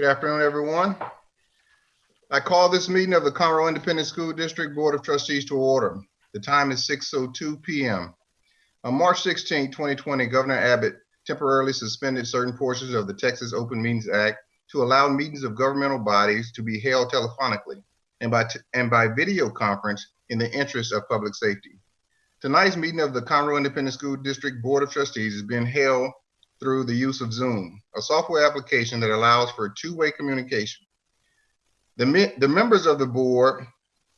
Good afternoon, everyone. I call this meeting of the Conroe Independent School District Board of Trustees to order. The time is 6:02 PM. On March 16, 2020, Governor Abbott temporarily suspended certain portions of the Texas Open Meetings Act to allow meetings of governmental bodies to be held telephonically and by, and by video conference in the interest of public safety. Tonight's meeting of the Conroe Independent School District Board of Trustees is being held through the use of Zoom, a software application that allows for two-way communication. The, me- the members of the board,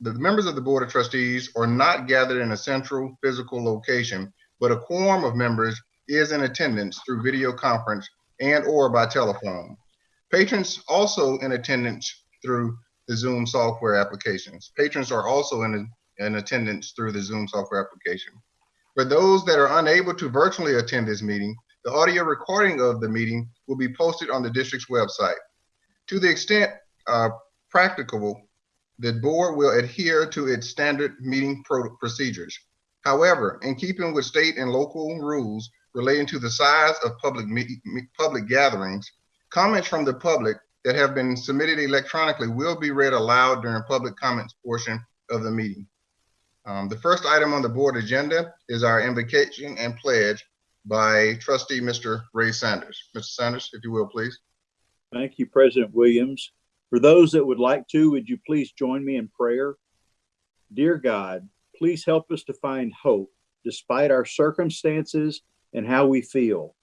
the members of the Board of Trustees are not gathered in a central physical location, but a quorum of members is in attendance through video conference and or by telephone. Patrons also in attendance through the Zoom software applications. Patrons are also in, in attendance through the Zoom software application. For those that are unable to virtually attend this meeting, the audio recording of the meeting will be posted on the district's website. To the extent uh, practicable, the board will adhere to its standard meeting pro- procedures. However, in keeping with state and local rules relating to the size of public public gatherings, comments from the public that have been submitted electronically will be read aloud during public comments portion of the meeting. Um, the first item on the board agenda is our invocation and pledge by trustee Mr. Ray Sanders. Mr. Sanders, if you will, please. Thank you, President Williams. For those that would like to, would you please join me in prayer? Dear God, please help us to find hope despite our circumstances and how we feel.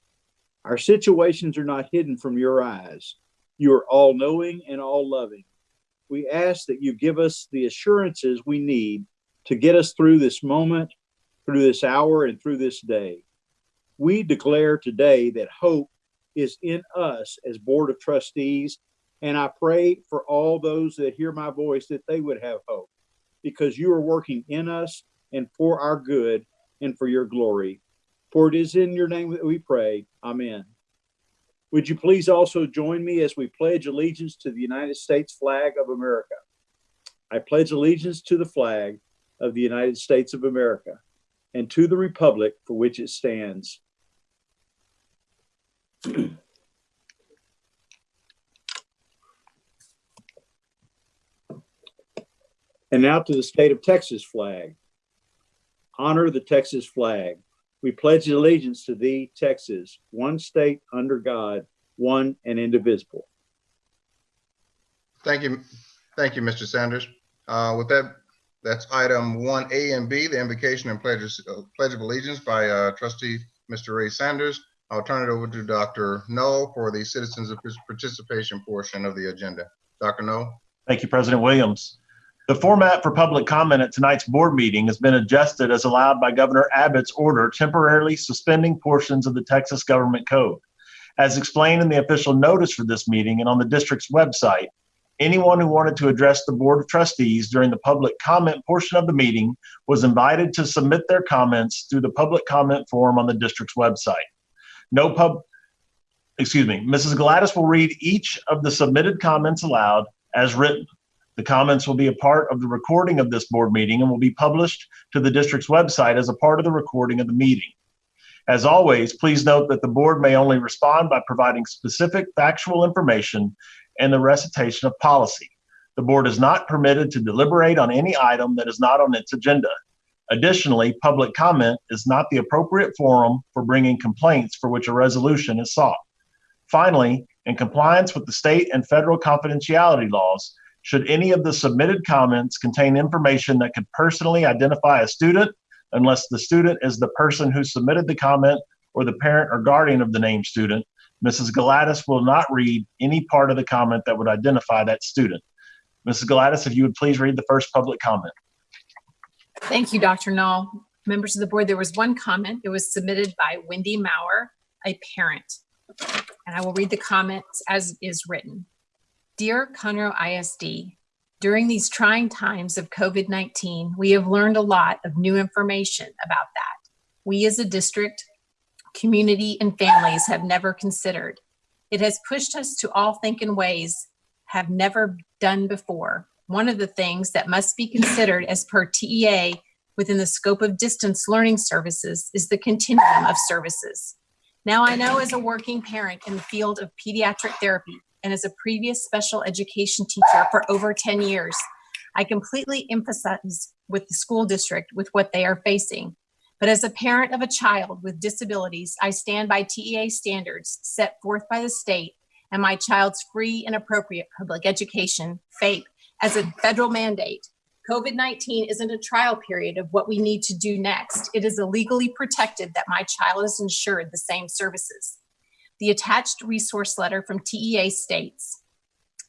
Our situations are not hidden from your eyes. You are all knowing and all loving. We ask that you give us the assurances we need to get us through this moment, through this hour, and through this day. We declare today that hope is in us as Board of Trustees. And I pray for all those that hear my voice that they would have hope because you are working in us and for our good and for your glory. For it is in your name that we pray. Amen. Would you please also join me as we pledge allegiance to the United States flag of America? I pledge allegiance to the flag of the United States of America and to the republic for which it stands, And now to the state of Texas flag. Honor the Texas flag. We pledge allegiance to thee, Texas, one state under God, one and indivisible. Thank you. Thank you, Mr. Sanders. Uh, with that, that's item one A and B, the invocation and pledge, uh, pledge of allegiance by uh, trustee Mr. Ray Sanders. I'll turn it over to Dr. Null for the citizens participation portion of the agenda. Dr. Null? Thank you, President Williams. The format for public comment at tonight's board meeting has been adjusted as allowed by Governor Abbott's order temporarily suspending portions of the Texas Government Code. As explained in the official notice for this meeting and on the district's website, anyone who wanted to address the Board of Trustees during the public comment portion of the meeting was invited to submit their comments through the public comment form on the district's website. No pub, excuse me, Mrs. Gladys will read each of the submitted comments aloud as written. The comments will be a part of the recording of this board meeting and will be published to the district's website as a part of the recording of the meeting. As always, please note that the board may only respond by providing specific factual information and the recitation of policy. The board is not permitted to deliberate on any item that is not on its agenda. Additionally, public comment is not the appropriate forum for bringing complaints for which a resolution is sought. Finally, in compliance with the state and federal confidentiality laws, should any of the submitted comments contain information that could personally identify a student, unless the student is the person who submitted the comment or the parent or guardian of the named student, Mrs. Gladys will not read any part of the comment that would identify that student. Mrs. Gladys, if you would please read the first public comment. Thank you, Dr. Null. Members of the board, there was one comment. It was submitted by Wendy Maurer, a parent. And I will read the comments as is written. Dear Conroe ISD, during these trying times of COVID-19, we have learned a lot of new information about that. We as a district, community, and families have never considered. It has pushed us to all think in ways have never done before. One of the things that must be considered as per TEA within the scope of distance learning services is the continuum of services. Now I know as a working parent in the field of pediatric therapy and as a previous special education teacher for over 10 years, I completely empathize with the school district with what they are facing. But as a parent of a child with disabilities, I stand by TEA standards set forth by the state and my child's free and appropriate public education, FAPE, as a federal mandate. COVID 19 isn't a trial period of what we need to do next. It is illegally protected that my child is insured the same services. The attached resource letter from TEA states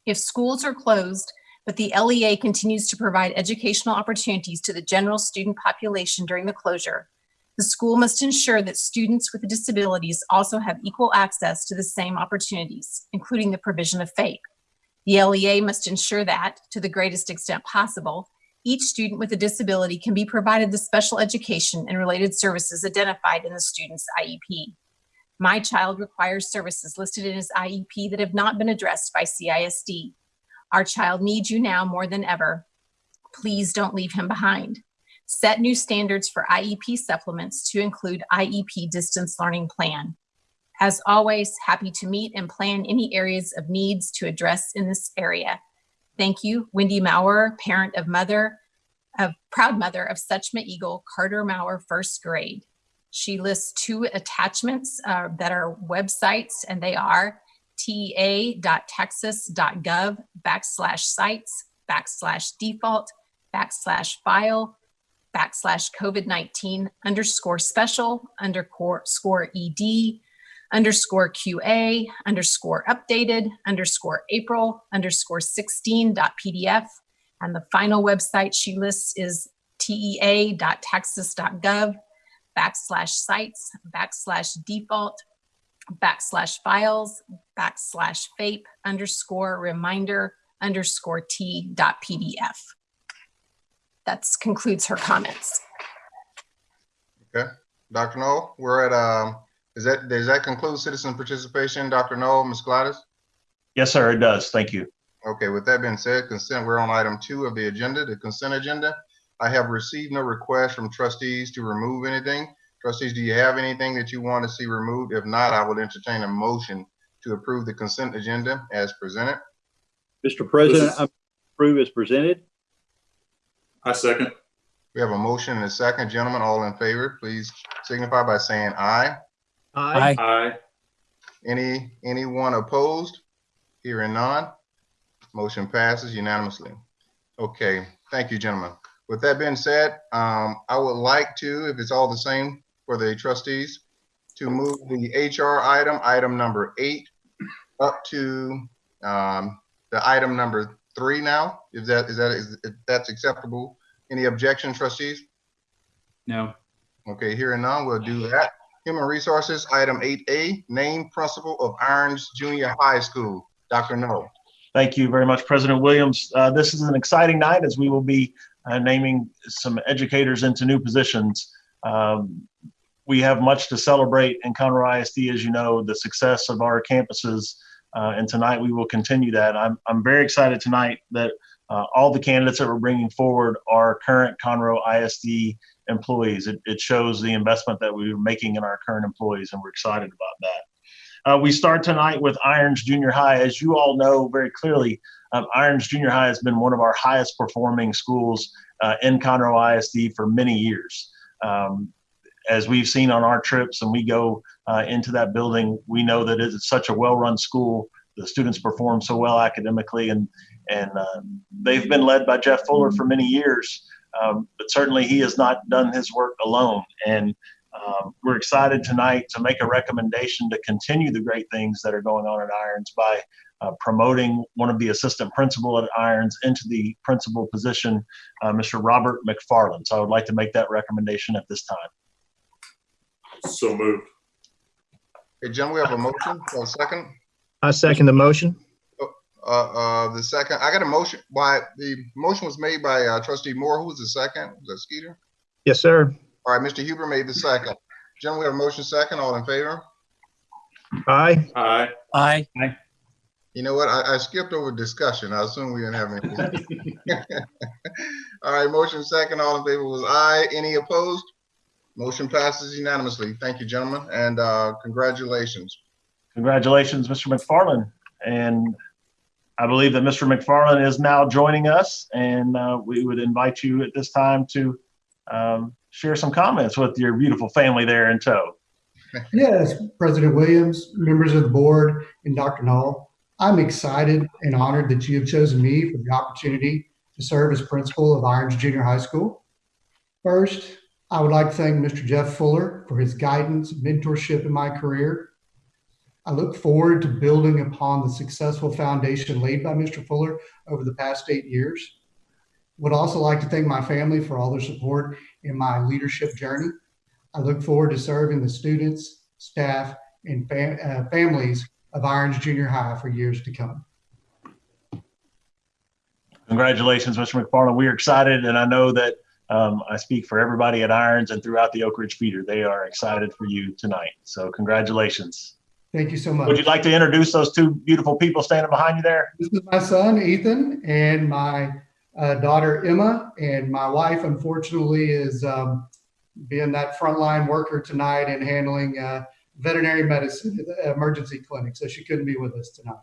if schools are closed, but the LEA continues to provide educational opportunities to the general student population during the closure, the school must ensure that students with disabilities also have equal access to the same opportunities, including the provision of FAPE. The LEA must ensure that, to the greatest extent possible, each student with a disability can be provided the special education and related services identified in the student's IEP. My child requires services listed in his IEP that have not been addressed by CISD. Our child needs you now more than ever. Please don't leave him behind. Set new standards for IEP supplements to include IEP distance learning plan. As always, happy to meet and plan any areas of needs to address in this area. Thank you, Wendy Maurer, parent of mother, of proud mother of Suchma Eagle, Carter Maurer, first grade. She lists two attachments uh, that are websites, and they are tea.texas.gov backslash sites backslash default backslash file backslash COVID-19 underscore special underscore score ED underscore QA underscore updated underscore April underscore 16.pdf. And the final website she lists is tea.texas.gov backslash sites backslash default backslash files backslash FAPE underscore reminder underscore t dot pdf. That concludes her comments. Okay. Dr. Noel, we're at, um, is that, does that conclude citizen participation? Dr. Noel, Ms. Gladys? Yes, sir, it does. Thank you. Okay, with that being said, consent, we're on item two of the agenda, the consent agenda. I have received no request from trustees to remove anything. Trustees, do you have anything that you want to see removed? If not, I would entertain a motion to approve the consent agenda as presented. Mr. President, I approve as presented. I second. We have a motion and a second. Gentlemen, all in favor, please signify by saying aye. Aye. Aye. Any, anyone opposed? Hearing none. Motion passes unanimously. Okay, thank you, gentlemen. With that being said, um, I would like to, if it's all the same for the trustees, to move the HR item, item number eight, up to, um, the item number three now. Is that, is that, is, if that's acceptable? Any objection, trustees? No. Okay, hearing none, we'll do that. Human Resources, item eight A, name principal of Irons Junior High School. Dr. No. Thank you very much, President Williams. Uh, This is an exciting night as we will be uh, naming some educators into new positions. Um, We have much to celebrate in Conroe ISD, as you know, the success of our campuses. uh, And tonight, we will continue that. I'm, I'm very excited tonight that uh, all the candidates that we're bringing forward are current Conroe ISD employees. It, it shows the investment that we're making in our current employees, and we're excited about that. Uh, we start tonight with Irons Junior High. As you all know very clearly, um, Irons Junior High has been one of our highest performing schools uh, in Conroe ISD for many years. Um, as we've seen on our trips and we go uh, into that building, we know that it's such a well-run school. The students perform so well academically, and and uh, they've been led by Jeff Fuller for many years. Um, but certainly, he has not done his work alone. And um, we're excited tonight to make a recommendation to continue the great things that are going on at Irons by uh, promoting one of the assistant principal at Irons into the principal position, uh, Mr. Robert McFarland. So I would like to make that recommendation at this time. So moved. Hey, Jim, we have a motion for a second. I second the motion. Uh, uh, the second, I got a motion, by, the motion was made by uh, trustee Moore. Who was the second? Was that Skeeter? Yes, sir. All right, Mr. Hubert made the second. Gentlemen, we have a motion second. All in favor? Aye. Aye. Aye. You know what? I, I skipped over discussion. I assume we didn't have any. All right, motion second. All in favor was aye. Any opposed? Motion passes unanimously. Thank you, gentlemen, and uh, congratulations. Congratulations, Mr. McFarland. And I believe that Mr. McFarland is now joining us, and uh, we would invite you at this time to um, share some comments with your beautiful family there in tow. Yes, President Williams, members of the board, and Dr. Null. I'm excited and honored that you have chosen me for the opportunity to serve as principal of Irons Junior High School. First, I would like to thank Mr. Jeff Fuller for his guidance, mentorship in my career. I look forward to building upon the successful foundation laid by Mr. Fuller over the past eight years. Would also like to thank my family for all their support in my leadership journey. I look forward to serving the students, staff, and fam- uh, families of Irons Junior High for years to come. Congratulations, Mr. McFarland. We are excited, and I know that um, I speak for everybody at Irons and throughout the Oak Ridge Feeder. They are excited for you tonight. So, congratulations. Thank you so much. Would you like to introduce those two beautiful people standing behind you there? This is my son, Ethan, and my uh, daughter, Emma, and my wife, unfortunately, is um, being that frontline worker tonight and handling uh, veterinary medicine at the emergency clinic. So she couldn't be with us tonight.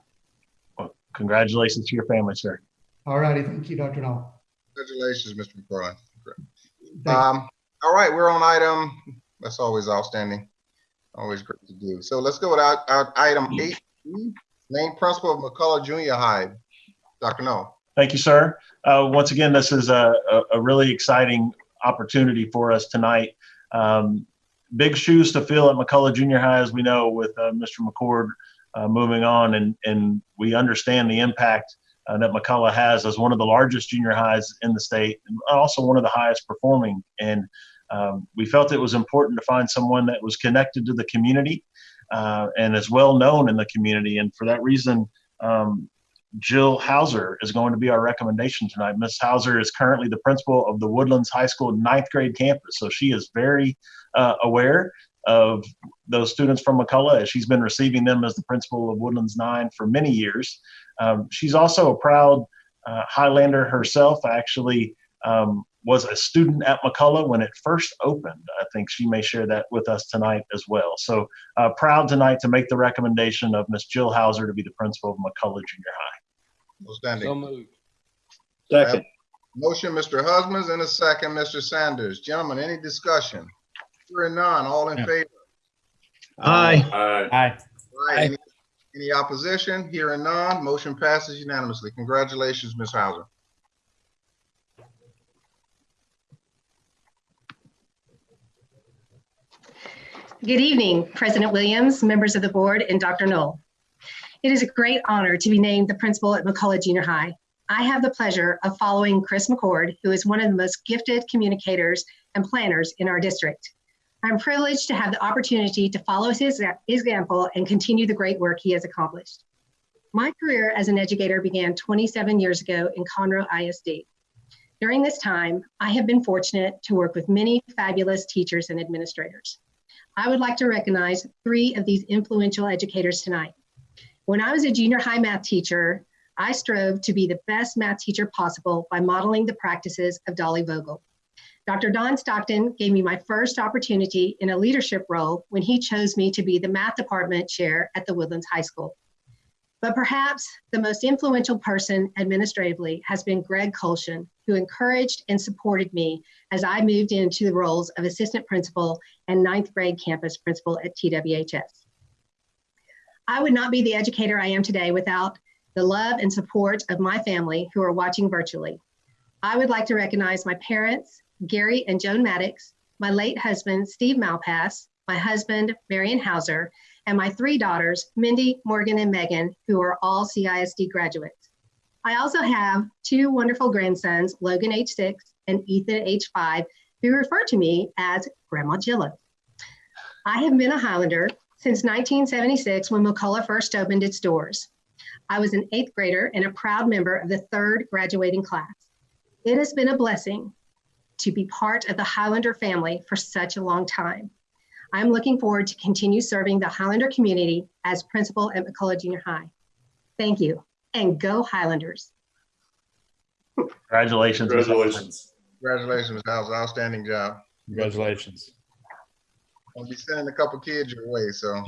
Well, congratulations to your family, sir. All righty. Thank you, Dr. Null. Congratulations, Mr. McFarland. Um, all right, we're on item, that's always outstanding. Always great to do. So let's go with our, our item eight, name principal of McCullough Junior High. Dr. No. Thank you, sir. Uh, once again, this is a, a, really exciting opportunity for us tonight. Um, big shoes to fill at McCullough Junior High, as we know, with uh, Mr. McCord uh, moving on, and and we understand the impact uh, that McCullough has as one of the largest junior highs in the state, and also one of the highest performing. And um, we felt it was important to find someone that was connected to the community uh, and is well known in the community. And for that reason, um, Jill Hauser is going to be our recommendation tonight. Miss Hauser is currently the principal of the Woodlands High School ninth grade campus, so she is very uh, aware of those students from McCullough as she's been receiving them as the principal of Woodlands Nine for many years. Um, she's also a proud uh, Highlander herself. Actually, um, was a student at McCullough when it first opened. I think she may share that with us tonight as well. So uh, proud tonight to make the recommendation of Miss Jill Hauser to be the principal of McCullough Junior High. Outstanding. moved. Second. Motion, Mr. Husbands, and a second, Mr. Sanders. Gentlemen, any discussion? Hearing none, all in Yeah. favor? Aye. Aye. Aye. Right, Any any opposition? Hearing none, motion passes unanimously. Congratulations, Ms. Hauser. Good evening, President Williams, members of the board, and Dr. Null. It is a great honor to be named the principal at McCullough Junior High. I have the pleasure of following Chris McCord, who is one of the most gifted communicators and planners in our district. I'm privileged to have the opportunity to follow his example and continue the great work he has accomplished. My career as an educator began 27 years ago in Conroe ISD. During this time, I have been fortunate to work with many fabulous teachers and administrators. I would like to recognize three of these influential educators tonight. When I was a junior high math teacher, I strove to be the best math teacher possible by modeling the practices of Dolly Vogel. Dr. Don Stockton gave me my first opportunity in a leadership role when he chose me to be the math department chair at the Woodlands High School. But perhaps the most influential person administratively has been Greg Colshan, who encouraged and supported me as I moved into the roles of assistant principal and ninth grade campus principal at TWHS. I would not be the educator I am today without the love and support of my family who are watching virtually. I would like to recognize my parents, Gary and Joan Maddox, my late husband, Steve Malpass, my husband, Marion Hauser, and my three daughters, Mindy, Morgan, and Megan, who are all CISD graduates. I also have two wonderful grandsons, Logan, age six, and Ethan, age five, who refer to me as Grandma Jilla. I have been a Highlander since 1976 when McCullough first opened its doors. I was an eighth grader and a proud member of the third graduating class. It has been a blessing to be part of the Highlander family for such a long time. I'm looking forward to continue serving the Highlander community as principal at McCullough Junior High. Thank you, and go Highlanders. Congratulations. Ms. Hauser. Congratulations. Congratulations, Ms. Hauser. Outstanding job. Congratulations. I'll be sending a couple kids your way, so.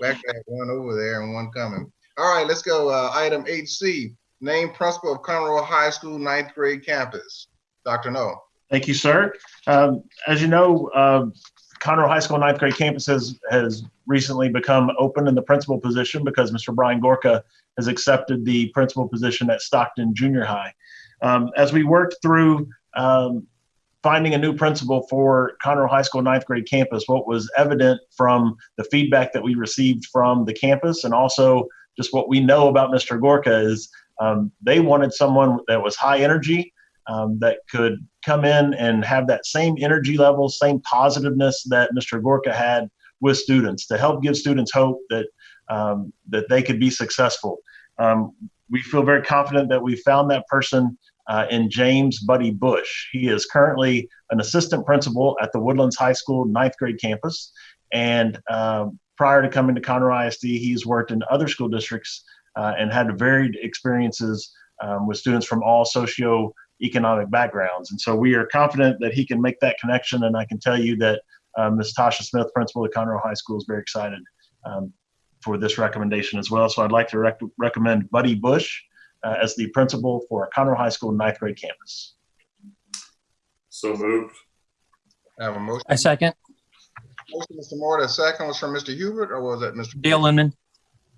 We actually have one over there and one coming. All right, let's go. Uh, item HC, C, name principal of Conroe High School ninth grade campus. Dr. No. Thank you, sir. Um, as you know, uh, Conroe High School ninth grade campus has, has recently become open in the principal position because Mr. Brian Gorka has accepted the principal position at Stockton Junior High. Um, as we worked through um, finding a new principal for Conroe High School ninth grade campus, what was evident from the feedback that we received from the campus and also just what we know about Mr. Gorka is um, they wanted someone that was high energy, um, that could come in and have that same energy level, same positiveness that Mr. Gorka had with students to help give students hope that um, that they could be successful. Um, we feel very confident that we found that person uh, in James Buddy Bush. He is currently an assistant principal at the Woodlands High School ninth grade campus, and um, prior to coming to Conroe ISD, he's worked in other school districts uh, and had varied experiences um, with students from all socio economic backgrounds. And so we are confident that he can make that connection. And I can tell you that um, Ms. Tasha Smith, principal at Conroe High School, is very excited um, for this recommendation as well. So I'd like to rec- recommend Buddy Bush uh, as the principal for Conroe High School ninth grade campus. So moved. I have a motion. I second. Motion, Mr. Moore, the second was from Mr. Hubert, or was that Mr.? Dale Inman.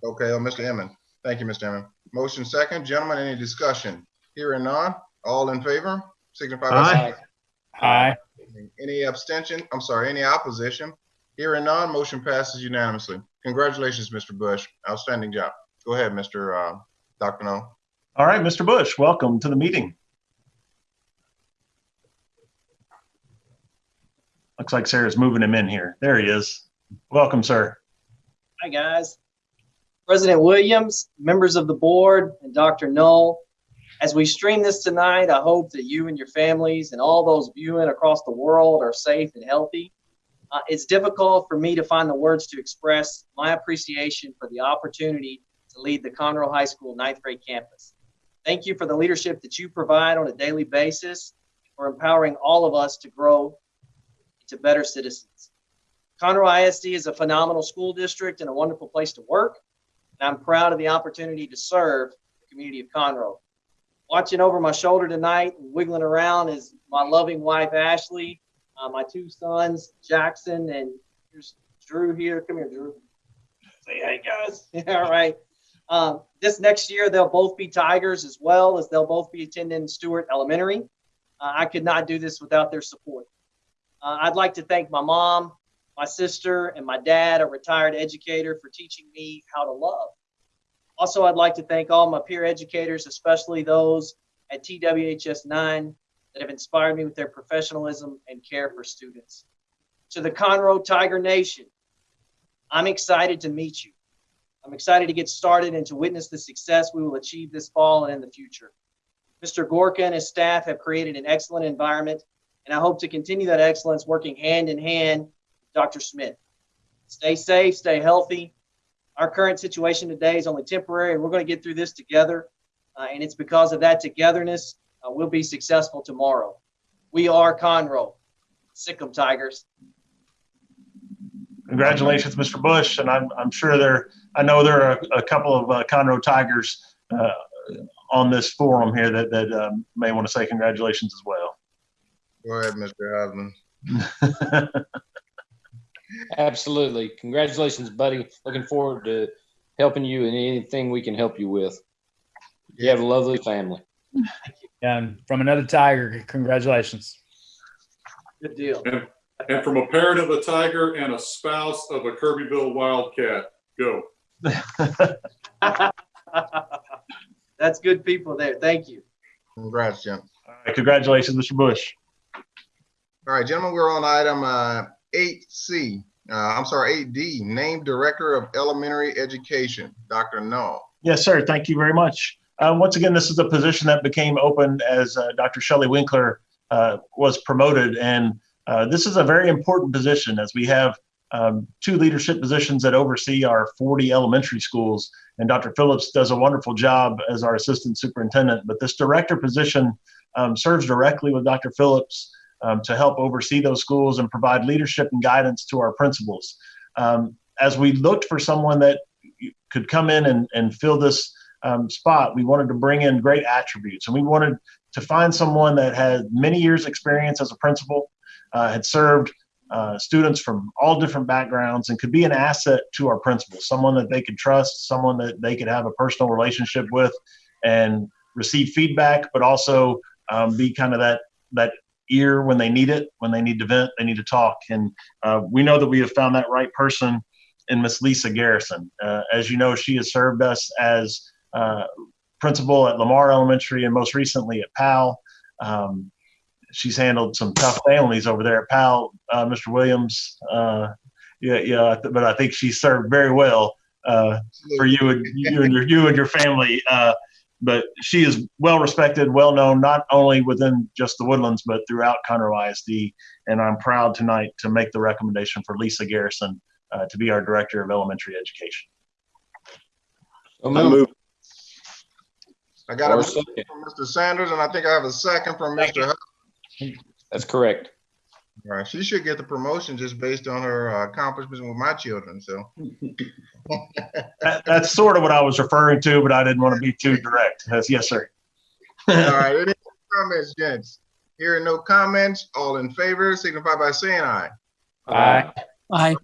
Okay, oh, Mr. Emmons. Thank you, Mr. Emmons. Motion second. Gentlemen, any discussion? Hearing none. All in favor? Signify by saying Aye. Any abstention? I'm sorry, any opposition? Hearing none, motion passes unanimously. Congratulations, Mr. Bush. Outstanding job. Go ahead, Mr. uh, Dr. No. All right, Mr. Bush, welcome to the meeting. Looks like Sarah's moving him in here. There he is. Welcome, sir. Hi, guys. President Williams, members of the board, and Dr. Null. As we stream this tonight, I hope that you and your families and all those viewing across the world are safe and healthy. Uh, it's difficult for me to find the words to express my appreciation for the opportunity to lead the Conroe High School ninth grade campus. Thank you for the leadership that you provide on a daily basis for empowering all of us to grow into better citizens. Conroe ISD is a phenomenal school district and a wonderful place to work. And I'm proud of the opportunity to serve the community of Conroe. Watching over my shoulder tonight wiggling around is my loving wife, Ashley, uh, my two sons, Jackson, and here's Drew here. Come here, Drew. Say hey, guys. All right. Um, this next year, they'll both be Tigers as well as they'll both be attending Stewart Elementary. Uh, I could not do this without their support. Uh, I'd like to thank my mom, my sister, and my dad, a retired educator, for teaching me how to love. Also, I'd like to thank all my peer educators, especially those at TWHS 9 that have inspired me with their professionalism and care for students. To the Conroe Tiger Nation, I'm excited to meet you. I'm excited to get started and to witness the success we will achieve this fall and in the future. Mr. Gorka and his staff have created an excellent environment, and I hope to continue that excellence working hand in hand with Dr. Smith. Stay safe, stay healthy. Our current situation today is only temporary, and we're going to get through this together. Uh, and it's because of that togetherness uh, we'll be successful tomorrow. We are Conroe. Sick 'em, Tigers. Congratulations, Mr. Bush, and I'm, I'm sure there, I know there are a, a couple of uh, Conroe Tigers uh, on this forum here that, that um, may want to say congratulations as well. Go ahead, Mr. Husband. Absolutely. Congratulations, buddy. Looking forward to helping you in anything we can help you with. You have a lovely family. And from another Tiger, congratulations. Good deal. And from a parent of a tiger and a spouse of a Kirbyville Wildcat, go. That's good people there. Thank you. Congrats, Jim. All right, Congratulations, Mr. Bush. All right, gentlemen, we're on item uh, eight C. Uh, I'm sorry, eight D, name director of elementary education, Dr. No. Yes, sir. Thank you very much. Uh, once again, this is a position that became open as uh, Dr. Shelley Winkler uh, was promoted. And uh, this is a very important position as we have um, two leadership positions that oversee our 40 elementary schools. And Dr. Phillips does a wonderful job as our assistant superintendent. But this director position um, serves directly with Dr. Phillips um, to help oversee those schools and provide leadership and guidance to our principals. Um, as we looked for someone that could come in and, and fill this um, spot, we wanted to bring in great attributes. And we wanted to find someone that had many years' experience as a principal, uh, had served uh, students from all different backgrounds, and could be an asset to our principals, someone that they could trust, someone that they could have a personal relationship with and receive feedback, but also um, be kind of that, that ear when they need it, when they need to vent, they need to talk. And uh, we know that we have found that right person in Miss Lisa Garrison. Uh, as you know, she has served us as uh, principal at Lamar Elementary and most recently at Powell. Um, she's handled some tough families over there at Powell, uh, Mr. Williams. Uh, yeah, yeah, but I think she served very well uh, for you and you and your you and your family. But she is well respected, well known, not only within just the Woodlands, but throughout Conroe ISD. And I'm proud tonight to make the recommendation for Lisa Garrison uh, to be our Director of Elementary Education. So I move. I got a Or motion second. from Mr. Sanders, and I think I have a second from Mr. Hudson. That's correct. All right, she should get the promotion just based on her uh, accomplishments with my children, so. That, that's sort of what I was referring to, but I didn't want to be too direct. Yes, yes, sir. All right, any comments, gents? Hearing no comments, all in favor signify by saying aye. Aye. Aye.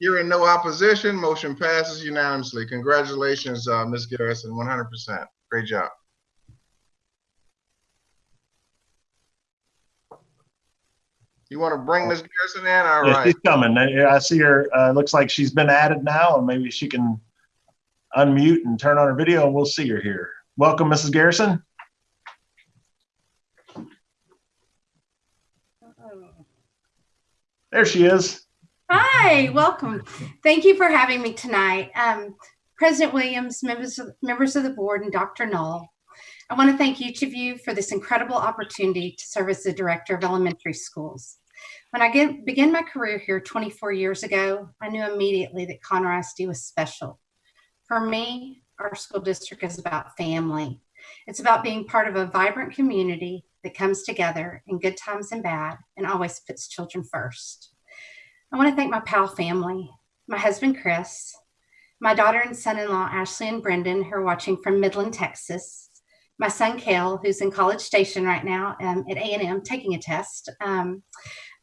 Hearing no opposition, motion passes unanimously. Congratulations, uh, Ms. Garrison, one hundred percent. Great job. You want to bring Miss Garrison in? All Yeah, right. she's coming. I see her. Uh, looks like she's been added now, and maybe she can unmute and turn on her video, and we'll see her here. Welcome, Mrs. Garrison. There she is. Hi, welcome. Thank you for having me tonight. Um, President Williams, members of, members of the board, and Dr. Null. I want to thank each of you for this incredible opportunity to serve as the director of elementary schools. When I get, began my career here 24 years ago, I knew immediately that Conroe ISD was special. For me, our school district is about family. It's about being part of a vibrant community that comes together in good times and bad and always puts children first. I want to thank my pal family, my husband Chris, my daughter and son-in-law Ashley and Brendan, who are watching from Midland, Texas, my son Kale, who's in College Station right now um, at A&M taking a test, um,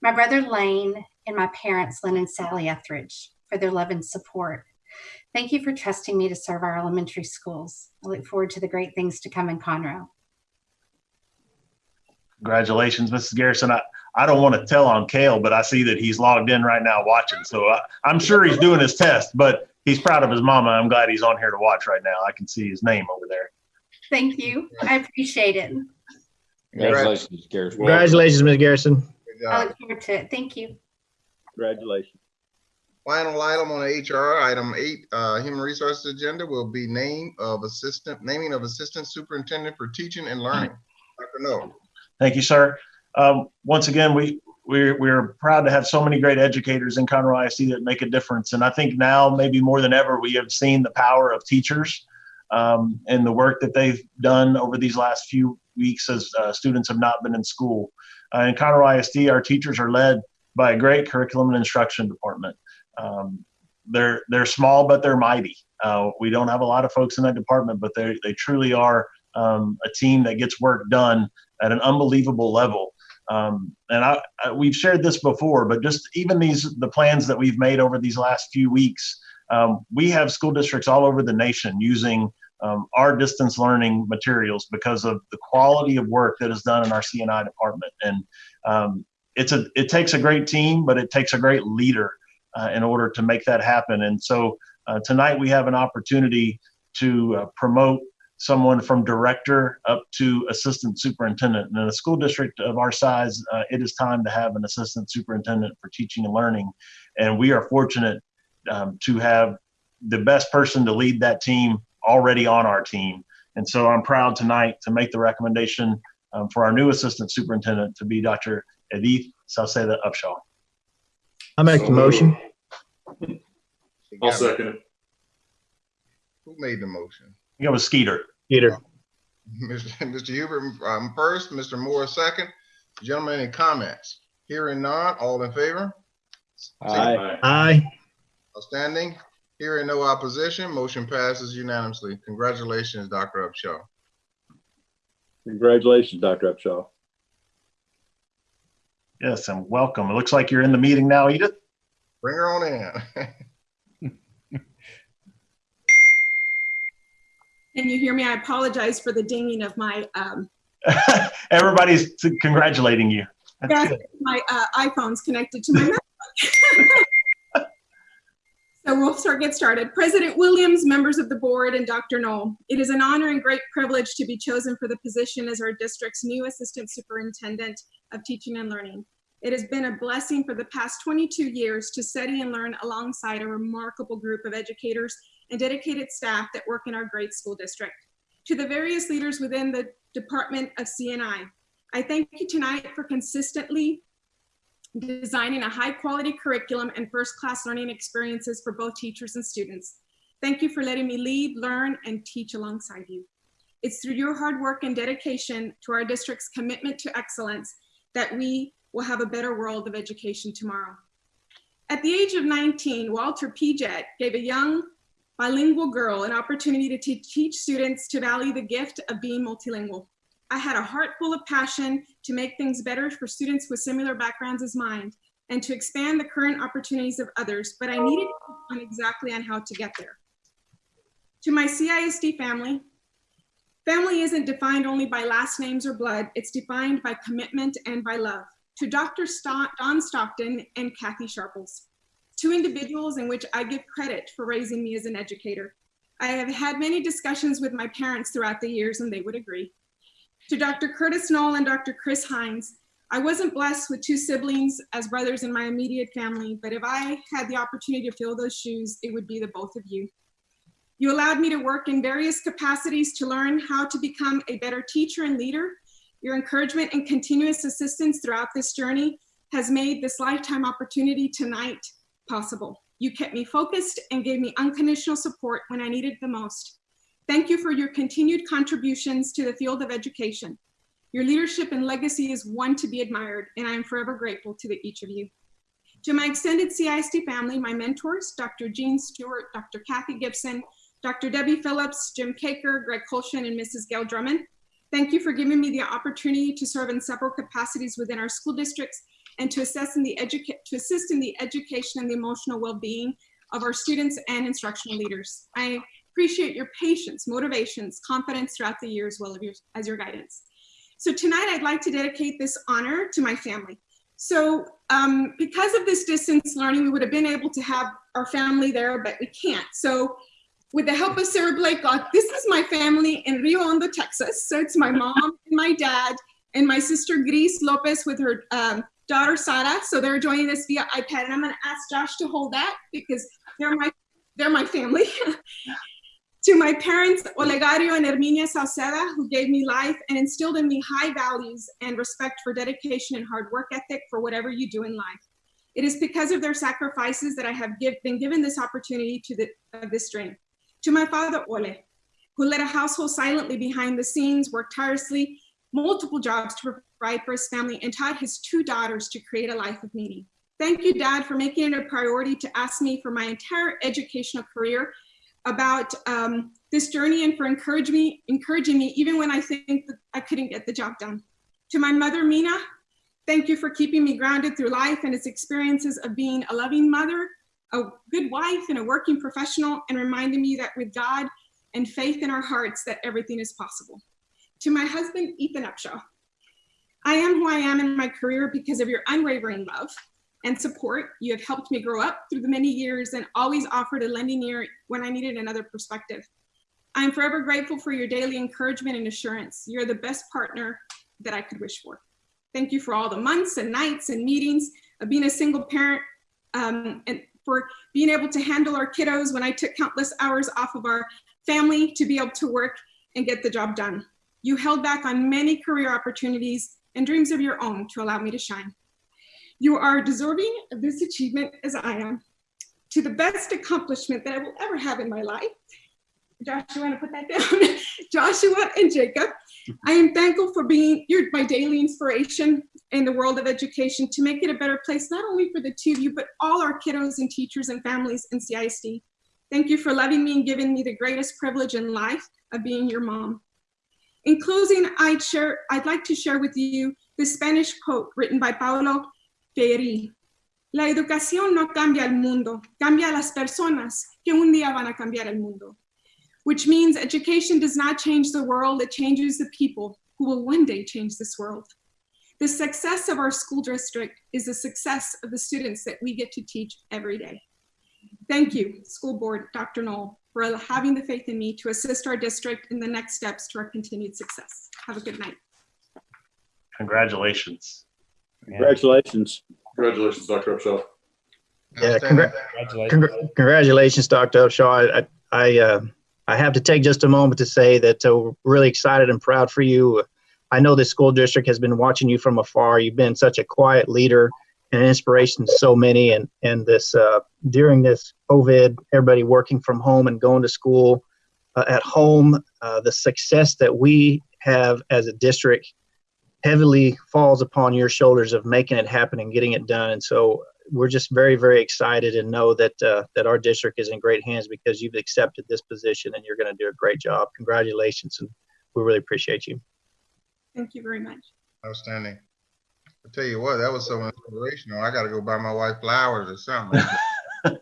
my brother Lane, and my parents Lynn and Sally Etheridge for their love and support. Thank you for trusting me to serve our elementary schools. I look forward to the great things to come in Conroe. Congratulations, Mrs. Garrison. I, I don't want to tell on Kale, but I see that he's logged in right now watching. So I, I'm sure he's doing his test, but he's proud of his mama. I'm glad he's on here to watch right now. I can see his name over there. Thank you. I appreciate it. Congratulations, Garrison. Congratulations, Ms. Garrison. Good I job. look forward to it. Thank you. Congratulations. Final item on the HR, item eight, uh, human resources agenda will be name of assistant, naming of assistant superintendent for teaching and learning. Dr. No. Thank you, sir. Um, once again, we, we're, we're proud to have so many great educators in Conroe ISD that make a difference. And I think now, maybe more than ever, we have seen the power of teachers um, and the work that they've done over these last few weeks as uh, students have not been in school. Uh, in Conroe ISD, our teachers are led by a great curriculum and instruction department. Um, they're they're small, but they're mighty. Uh, we don't have a lot of folks in that department, but they they truly are um, a team that gets work done at an unbelievable level. Um, and I, I, we've shared this before, but just even these the plans that we've made over these last few weeks, um, we have school districts all over the nation using um, our distance learning materials because of the quality of work that is done in our CNI department. And um, it's a it takes a great team, but it takes a great leader uh, in order to make that happen. And so uh, tonight we have an opportunity to uh, promote someone from director up to assistant superintendent. And in a school district of our size, uh, it is time to have an assistant superintendent for teaching and learning. And we are fortunate um, to have the best person to lead that team already on our team. And so I'm proud tonight to make the recommendation um, for our new assistant superintendent to be Dr. Edith Salceda Upshaw. I make the motion. I'll second it. Who made the motion? I think it was Skeeter. Peter. Mr. Mr. Hubert, um, first, Mr. Moore, second. Gentlemen, any comments? Hearing none, all in favor? Aye. Aye. Aye. Outstanding. Hearing no opposition, motion passes unanimously. Congratulations, Dr. Upshaw. Congratulations, Dr. Upshaw. Yes, and welcome. It looks like you're in the meeting now, Edith. Bring her on in. Can you hear me? I apologize for the dinging of my um, Everybody's congratulating you. That's yes, good. my uh, iPhone's connected to my MacBook. so we'll start get started. President Williams, members of the board, and Dr. Null. It is an honor and great privilege to be chosen for the position as our district's new assistant superintendent of teaching and learning. It has been a blessing for the past 22 years to study and learn alongside a remarkable group of educators and dedicated staff that work in our great school district. To the various leaders within the Department of CNI, I thank you tonight for consistently designing a high quality curriculum and first class learning experiences for both teachers and students. Thank you for letting me lead, learn, and teach alongside you. It's through your hard work and dedication to our district's commitment to excellence that we will have a better world of education tomorrow. At the age of 19, Walter Pijet gave a young bilingual girl an opportunity to teach students to value the gift of being multilingual. I had a heart full of passion to make things better for students with similar backgrounds as mine and to expand the current opportunities of others, but I needed on exactly on how to get there. To my CISD family, family isn't defined only by last names or blood, it's defined by commitment and by love. To Dr. Don Stockton and Kathy Sharples, two individuals in which I give credit for raising me as an educator. I have had many discussions with my parents throughout the years, and they would agree. To Dr. Curtis Null and Dr. Chris Hines, I wasn't blessed with two siblings as brothers in my immediate family, but if I had the opportunity to fill those shoes, it would be the both of you. You allowed me to work in various capacities to learn how to become a better teacher and leader. Your encouragement and continuous assistance throughout this journey has made this lifetime opportunity tonight possible. You kept me focused and gave me unconditional support when I needed the most. Thank you for your continued contributions to the field of education. Your leadership and legacy is one to be admired, and I am forever grateful to the, each of you. To my extended CISD family, my mentors, Dr. Jean Stewart, Dr. Kathy Gibson, Dr. Debbie Phillips, Jim Caker, Greg Colshan, and Mrs. Gail Drummond, thank you for giving me the opportunity to serve in several capacities within our school districts and to assess in the to assist in the education and the emotional well-being of our students and instructional leaders. I appreciate your patience, motivations, confidence throughout the year as well as your, as your guidance. So tonight I'd like to dedicate this honor to my family. So um, because of this distance learning, we would have been able to have our family there, but we can't. So with the help of Sarah Blake, God, this is my family in Rio Hondo, Texas. So it's my mom and my dad and my sister Gris Lopez with her um, daughter Sara. So they're joining us via iPad, and I'm going to ask Josh to hold that because they're my they're my family. to my parents, Olegario and Herminia Salceda, who gave me life and instilled in me high values and respect for dedication and hard work ethic for whatever you do in life. It is because of their sacrifices that I have give, been given this opportunity to the, this dream. To my father, Ole, who led a household silently behind the scenes, worked tirelessly, multiple jobs to provide for his family, and taught his two daughters to create a life of meaning. Thank you, Dad, for making it a priority to ask me for my entire educational career about um, this journey and for encouraging me, encouraging me even when I think that I couldn't get the job done. To my mother, Mina, thank you for keeping me grounded through life and its experiences of being a loving mother, a good wife, and a working professional, and reminding me that with God and faith in our hearts that everything is possible. To my husband, Ethan Upshaw, I am who I am in my career because of your unwavering love and support. You have helped me grow up through the many years and always offered a lending ear when I needed another perspective. I am forever grateful for your daily encouragement and assurance. You're the best partner that I could wish for. Thank you for all the months and nights and meetings of being a single parent um, and for being able to handle our kiddos when I took countless hours off of our family to be able to work and get the job done. You held back on many career opportunities and dreams of your own to allow me to shine. You are deserving of this achievement as I am. To the best accomplishment that I will ever have in my life, Josh, you want to put that down? Joshua and Jacob, I am thankful for being your, my daily inspiration. in the world of education to make it a better place, not only for the two of you, but all our kiddos and teachers and families in CISD. Thank you for loving me and giving me the greatest privilege in life of being your mom. In closing, I'd, share, I'd like to share with you the Spanish quote written by Paulo Freire. La educación no cambia el mundo, cambia a las personas que un día van a cambiar el mundo. Which means education does not change the world, it changes the people who will one day change this world. The success of our school district is the success of the students that we get to teach every day. Thank you, School Board, Dr. Null, for having the faith in me to assist our district in the next steps to our continued success. Have a good night. Congratulations. Congratulations. Congratulations, Dr. Upshaw. Yeah, Outstanding. congra- Congratulations. Congr- Congratulations, Dr. Upshaw. I, I, uh, I have to take just a moment to say that uh, we're really excited and proud for you. I know this school district has been watching you from afar. You've been such a quiet leader and an inspiration to so many. And and this uh, during this COVID, everybody working from home and going to school uh, at home, uh, the success that we have as a district heavily falls upon your shoulders of making it happen and getting it done. And so we're just very, very excited and know that uh, that our district is in great hands because you've accepted this position and you're going to do a great job. Congratulations, and we really appreciate you. Thank you very much. Outstanding. I tell you what, that was so inspirational. I gotta go buy my wife flowers or something.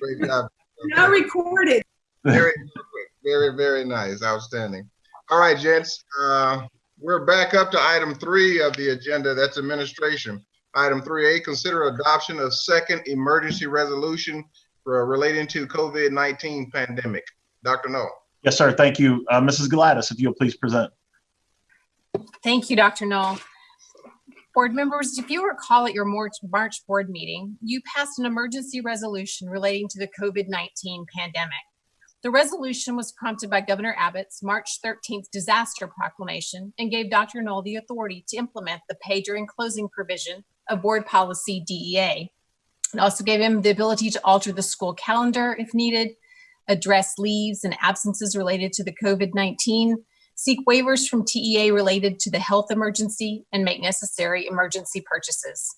Great job. Now recorded. Very, very, very nice. Outstanding. All right, gents, uh, we're back up to item three of the agenda. That's administration. Item three A, consider adoption of second emergency resolution for relating to COVID-19 pandemic. Dr. No. Yes, sir. Thank you. Uh, Mrs. Gladys, if you'll please present. Thank you, Dr. Null. Board members, if you recall at your March, March board meeting, you passed an emergency resolution relating to the COVID-19 pandemic. The resolution was prompted by Governor Abbott's March 13th disaster proclamation and gave Dr. Null the authority to implement the pay during closing provision of board policy DEA. It also gave him the ability to alter the school calendar if needed, address leaves and absences related to the COVID-19, seek waivers from TEA related to the health emergency, and make necessary emergency purchases.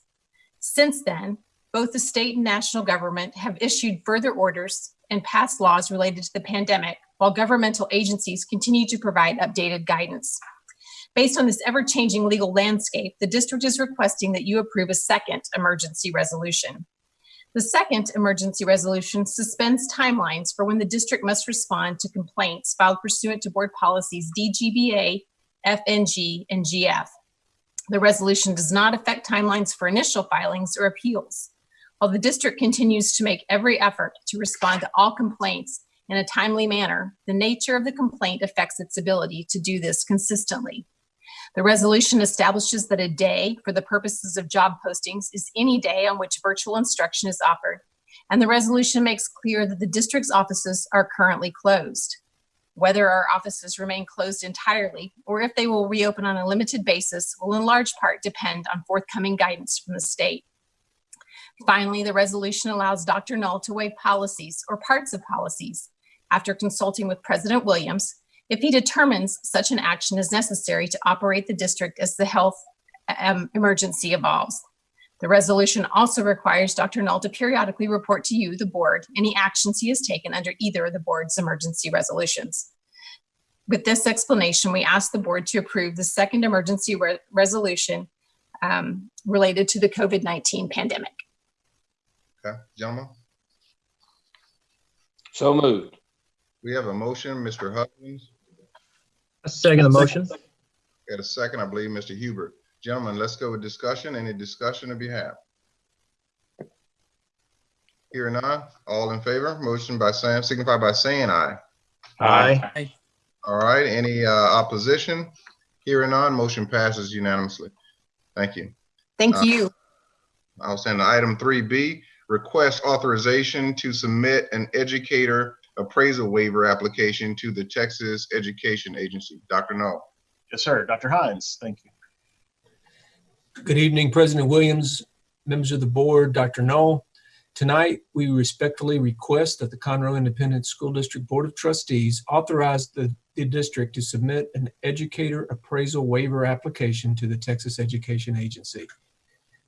Since then, both the state and national government have issued further orders and passed laws related to the pandemic, while governmental agencies continue to provide updated guidance. Based on this ever-changing legal landscape, the district is requesting that you approve a second emergency resolution. The second emergency resolution suspends timelines for when the district must respond to complaints filed pursuant to board policies DGBA, FNG, and GF. The resolution does not affect timelines for initial filings or appeals. While the district continues to make every effort to respond to all complaints in a timely manner, the nature of the complaint affects its ability to do this consistently. The resolution establishes that a day for the purposes of job postings is any day on which virtual instruction is offered. And the resolution makes clear that the district's offices are currently closed. Whether our offices remain closed entirely or if they will reopen on a limited basis will in large part depend on forthcoming guidance from the state. Finally, the resolution allows Dr. Null to waive policies or parts of policies after consulting with President Williams if he determines such an action is necessary to operate the district as the health um, emergency evolves. The resolution also requires Dr. Null to periodically report to you, the board, any actions he has taken under either of the board's emergency resolutions. With this explanation, we ask the board to approve the second emergency re resolution um, related to the COVID-19 pandemic. Okay, gentlemen, So moved. we have a motion, Mr. Hutchins. Second the motion. Got a second, I believe, Mr. Hubert. Gentlemen, let's go with discussion. Any discussion on behalf? Here none, all in favor, motion by Sam, signify by saying aye. Aye. All right, any uh, opposition? Here none, motion passes unanimously. Thank you. Thank Uh, you. I'll send item three B, request authorization to submit an educator appraisal waiver application to the Texas Education Agency. Dr. No. Yes, sir. Dr. Hines, thank you. Good evening, President Williams, members of the board, Dr. Null. Tonight, we respectfully request that the Conroe Independent School District Board of Trustees authorize the the district to submit an educator appraisal waiver application to the Texas Education Agency.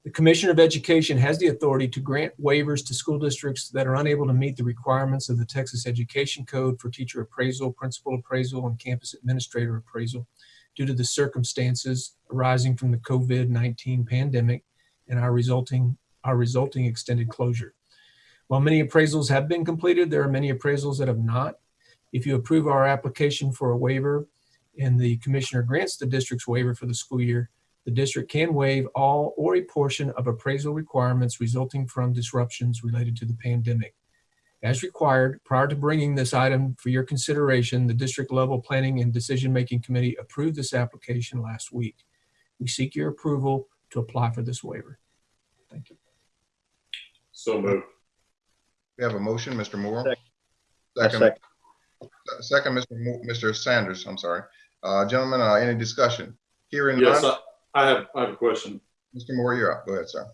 The Commissioner of Education has the authority to grant waivers to school districts that are unable to meet the requirements of the Texas Education Code for teacher appraisal, principal appraisal, and campus administrator appraisal due to the circumstances arising from the COVID-19 pandemic and our resulting, our resulting extended closure. While many appraisals have been completed, there are many appraisals that have not. If you approve our application for a waiver and the commissioner grants the district's waiver for the school year, the district can waive all or a portion of appraisal requirements resulting from disruptions related to the pandemic. As required, prior to bringing this item for your consideration, the district level planning and decision-making committee approved this application last week. We seek your approval to apply for this waiver. Thank you. So moved. We have a motion, Mr. Moore. Second. Second, second, Mr. Mo- Mr. Sanders, I'm sorry. Uh, gentlemen, uh, any discussion? Hearing Yes, none, I, I have, I have a question. Mr. Moore, you're up. Go ahead, sir.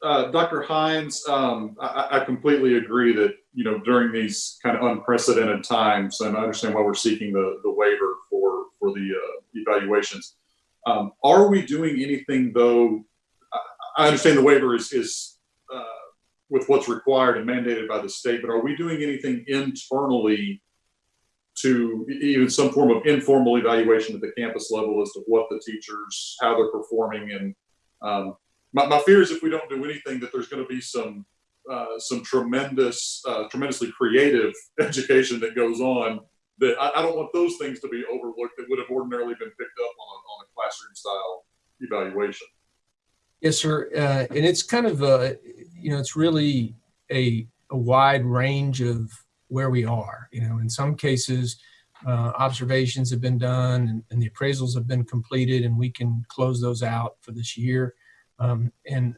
Uh, Dr. Hines, um, I, I completely agree that, you know, during these kind of unprecedented times, and I understand why we're seeking the, the waiver for, for the, uh, evaluations. Um, are we doing anything though? I, I understand the waiver is, is, uh, with what's required and mandated by the state, but are we doing anything internally to even some form of informal evaluation at the campus level as to what the teachers, how they're performing and, um, my, my fear is if we don't do anything, that there's going to be some uh, some tremendous, uh, tremendously creative education that goes on. That I, I don't want those things to be overlooked that would have ordinarily been picked up on a, on a classroom style evaluation. Yes, sir. Uh, and it's kind of, uh, you know, it's really a, a wide range of where we are. You know, in some cases, uh, observations have been done and, and the appraisals have been completed and we can close those out for this year. Um, and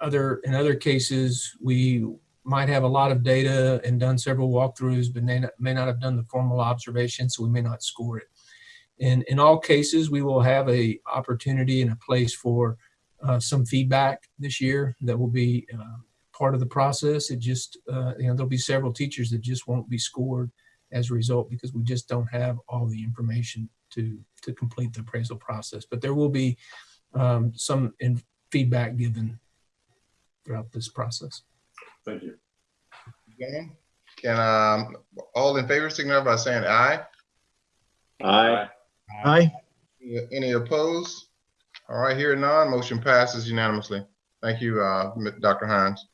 other, in other cases, we might have a lot of data and done several walkthroughs, but may not, may not have done the formal observation, so we may not score it. And in all cases, we will have a opportunity and a place for uh, some feedback this year that will be uh, part of the process. It just, uh, you know, there'll be several teachers that just won't be scored as a result because we just don't have all the information to to complete the appraisal process. But there will be um, some in feedback given throughout this process. Thank you. Gentlemen, Can, um, all in favor signify by saying aye? Aye. Aye. Any opposed? All right, here none, motion passes unanimously. Thank you, uh, Dr. Hines.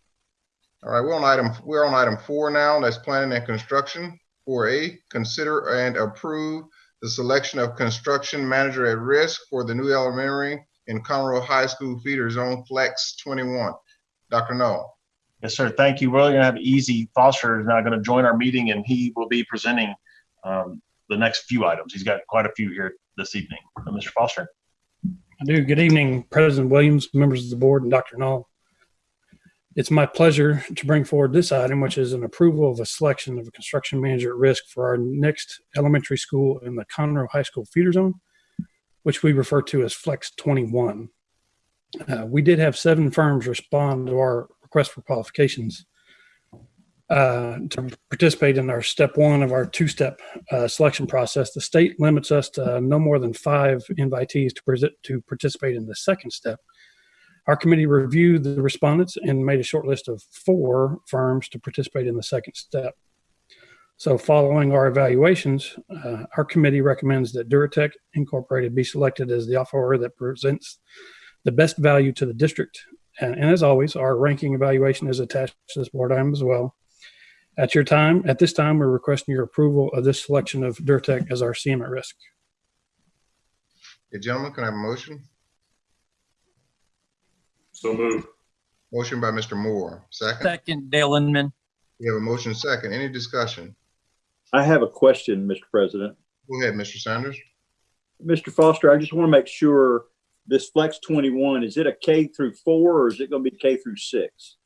All right, we're on item, we're on item four now, that's planning and construction. Four A, consider and approve the selection of construction manager at risk for the new elementary in Conroe High School feeder zone flex twenty-one. Dr. Null. Yes, sir. Thank you. We're going to have Easy Foster is now going to join our meeting and he will be presenting um, the next few items. He's got quite a few here this evening. Uh, Mr. Foster? I do. Good evening, President Williams, members of the board, and Dr. Null. It's my pleasure to bring forward this item, which is an approval of a selection of a construction manager at risk for our next elementary school in the Conroe High School feeder zone, which we refer to as Flex 21. Uh, we did have seven firms respond to our request for qualifications uh, to participate in our step one of our two-step uh, selection process. The state limits us to no more than five invitees to, to participate in the second step. Our committee reviewed the respondents and made a short list of four firms to participate in the second step. So following our evaluations, uh, our committee recommends that Durotech Incorporated be selected as the offeror that presents the best value to the district. And, and as always, our ranking evaluation is attached to this board item as well. At your time, at this time, we're requesting your approval of this selection of Durotech as our CM at risk. Okay, gentlemen, can I have a motion? So moved. Motion by Mr. Moore, second. Second, Dale Inman. We have a motion second. Any discussion? I have a question, Mr. President. Go ahead, Mr. Sanders. Mr. Foster, I just want to make sure this Flex 21, is it a K through four or is it going to be K through six?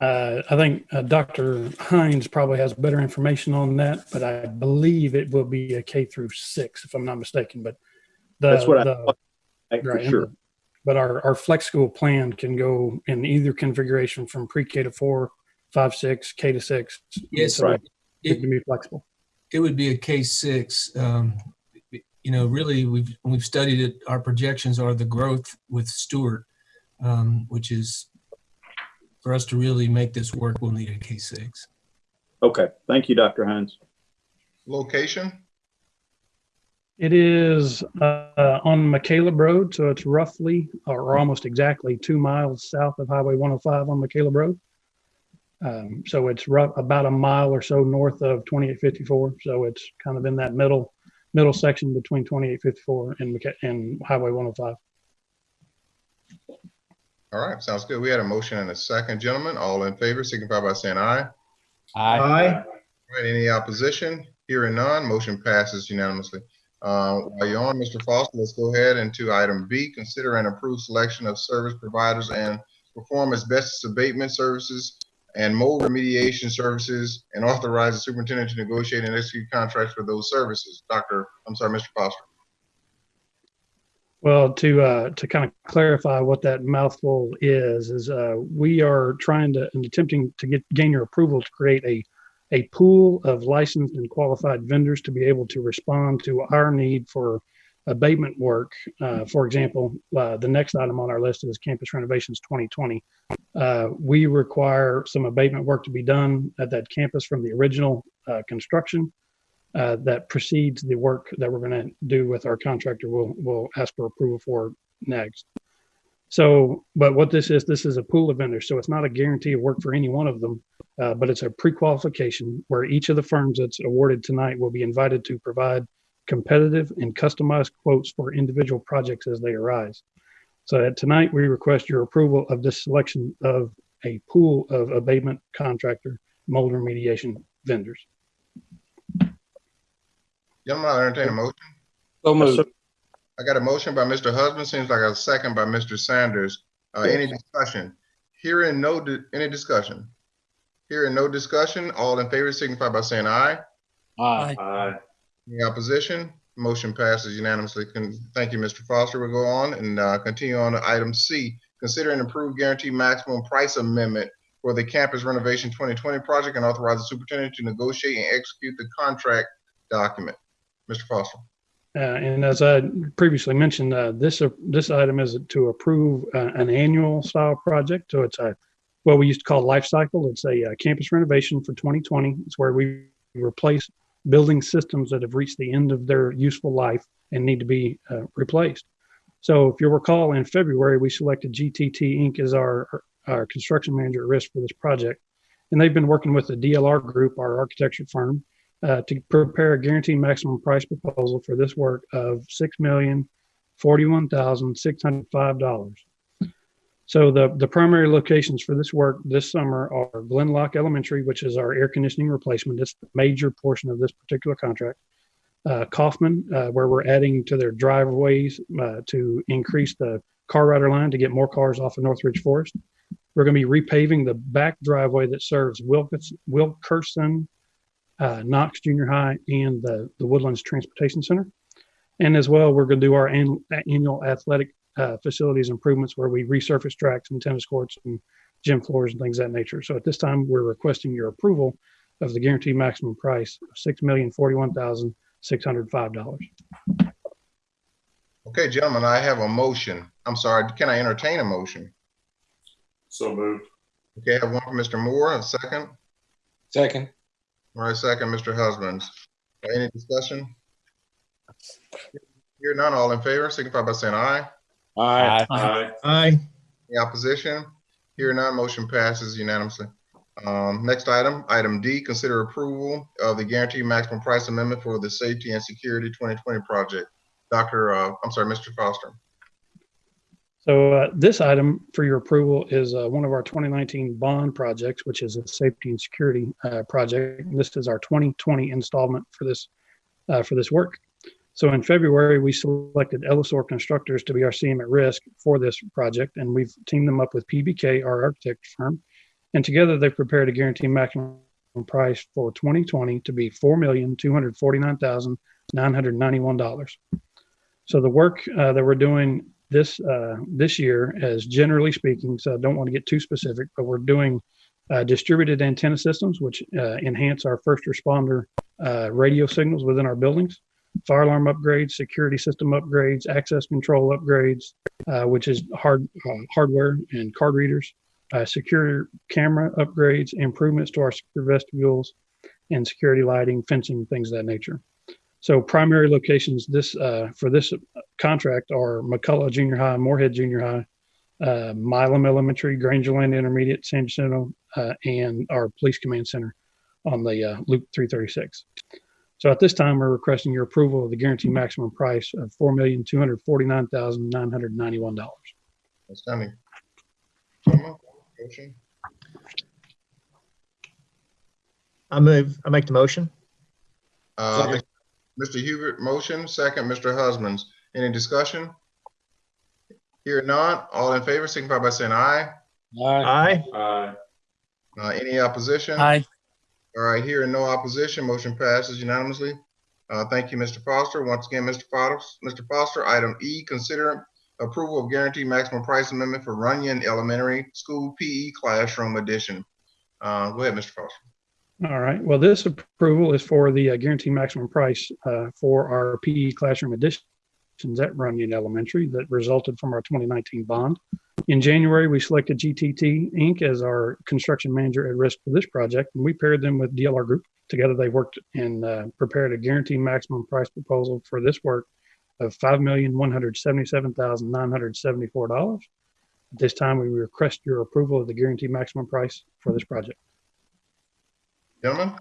Uh, I think uh, Dr. Hines probably has better information on that, but I believe it will be a K through six, if I'm not mistaken. But the, That's what I the- thought, like, for right, and sure. The- But our, our flex school plan can go in either configuration from pre-K to four, five, six, K to six. Yes, So right. It can be flexible. it would be a K six. Um, you know, really, we've we've studied it. Our projections are the growth with Stewart, um, which is for us to really make this work, we'll need a K six. Okay, thank you, Dr. Hines. Location? It is uh, on McCaleb Road, so it's roughly or almost exactly two miles south of Highway 105 on McCaleb Road. Um, so it's rough, about a mile or so north of 2854. So it's kind of in that middle middle section between 2854 and McC- and Highway 105. All right, sounds good. We had a motion and a second. Gentlemen, all in favor, signify by saying aye. Aye. Aye. All right, any opposition? Hearing none, motion passes unanimously. Uh, While you're on, Mr. Foster, let's go ahead into item B, consider and approve selection of service providers and perform asbestos abatement services and mold remediation services and authorize the superintendent to negotiate and execute contracts for those services. Dr., I'm sorry, Mr. Foster. Well, to uh, to kind of clarify what that mouthful is, is uh, we are trying to and attempting to get gain your approval to create a a pool of licensed and qualified vendors to be able to respond to our need for abatement work. Uh, for example, uh, the next item on our list is campus renovations 2020. Uh, we require some abatement work to be done at that campus from the original uh, construction uh, that precedes the work that we're going to do with our contractor. We'll, we'll ask for approval for next. So, but what this is, this is a pool of vendors. So it's not a guarantee of work for any one of them, uh, but it's a pre-qualification where each of the firms that's awarded tonight will be invited to provide competitive and customized quotes for individual projects as they arise. So that tonight we request your approval of this selection of a pool of abatement contractor mold remediation vendors. Gentlemen, I entertain a motion. So moved. I got a motion by Mr. Husband, seems like a second by Mr. Sanders. Uh, any discussion? Hearing no, di- any discussion? Hearing no discussion, all in favor signify by saying aye. Aye. Aye. Any opposition? Motion passes unanimously. Con- Thank you, Mr. Foster. We'll go on and uh, continue on to item C. Consider an approved guaranteed maximum price amendment for the campus renovation 2020 project and authorize the superintendent to negotiate and execute the contract document. Mr. Foster. Uh, and as I previously mentioned, uh, this, uh, this item is to approve an annual style project. So it's a, what we used to call life cycle. It's a campus renovation for 2020. It's where we replace building systems that have reached the end of their useful life and need to be uh, replaced. So if you'll recall, in February, we selected GTT Inc. as our, our construction manager at risk for this project. And they've been working with the DLR Group, our architecture firm, uh, to prepare a guaranteed maximum price proposal for this work of six million forty-one thousand six hundred five dollars. So the the primary locations for this work this summer are Glen Loch Elementary, which is our air conditioning replacement. It's the major portion of this particular contract. Uh, Kaufman, uh, where we're adding to their driveways uh, to increase the car rider line to get more cars off of Northridge Forest. We're going to be repaving the back driveway that serves Wilkes, Wilkerson uh, Knox Junior High and the, the Woodlands Transportation Center. And as well, we're going to do our annual, annual athletic uh, facilities improvements where we resurface tracks and tennis courts and gym floors and things of that nature. So at this time, we're requesting your approval of the guaranteed maximum price of six million forty-one thousand six hundred five dollars. Okay, gentlemen, I have a motion. I'm sorry, can I entertain a motion? So moved. Okay, I have one from Mr. Moore, a second. Second. All right, second, Mr. Husbands. Any discussion? Hear none, all in favor, signify by saying aye. Aye. Aye. Aye. Any opposition? Here none, motion passes unanimously. Um, next item, item D, consider approval of the guaranteed maximum price amendment for the Safety and Security 2020 project. Dr., uh, I'm sorry, Mr. Foster. So uh, this item for your approval is uh, one of our 2019 bond projects, which is a safety and security uh, project. And This is our 2020 installment for this uh, for this work. So in February, we selected Ellisor Constructors to be our CM at risk for this project, and we've teamed them up with PBK, our architect firm, and together they've prepared a guaranteed maximum price for 2020 to be four million two hundred forty-nine thousand nine hundred ninety-one dollars. So the work uh, that we're doing this uh, this year, as generally speaking, so I don't want to get too specific, but we're doing uh, distributed antenna systems, which uh, enhance our first responder uh, radio signals within our buildings, fire alarm upgrades, security system upgrades, access control upgrades, uh, which is hard uh, hardware and card readers, secure camera upgrades, improvements to our secure vestibules, and security lighting, fencing, things of that nature. So primary locations this uh, for this contract are McCullough Junior High, Moorhead Junior High, uh, Milam Elementary, Grangerland Intermediate, San Jacinto, uh, and our Police Command Center on the uh, Loop 336. So at this time, we're requesting your approval of the guaranteed maximum price of four million two hundred forty-nine thousand nine hundred ninety-one dollars. Outstanding. Someone? Motion? I move, I make the motion. Uh, Mr. Hubert, motion, second, Mr. Husbands. Any discussion? Here none, all in favor, signify by saying aye. Aye. Aye. Uh, any opposition? Aye. All right, here no opposition, motion passes unanimously. Uh, thank you, Mr. Foster. Once again, Mr. Foster, Mr. Foster, item E, consider approval of guaranteed maximum price amendment for Runyan Elementary School PE classroom addition. Uh, go ahead, Mr. Foster. All right. Well, this approval is for the uh, guaranteed maximum price uh, for our PE classroom additions at Runyan Elementary that resulted from our 2019 bond. In January, we selected GTT Inc. as our construction manager at risk for this project, and we paired them with DLR Group. Together, they worked and uh, prepared a guaranteed maximum price proposal for this work of $5,177,974. At this time, we request your approval of the guaranteed maximum price for this project. Gentlemen,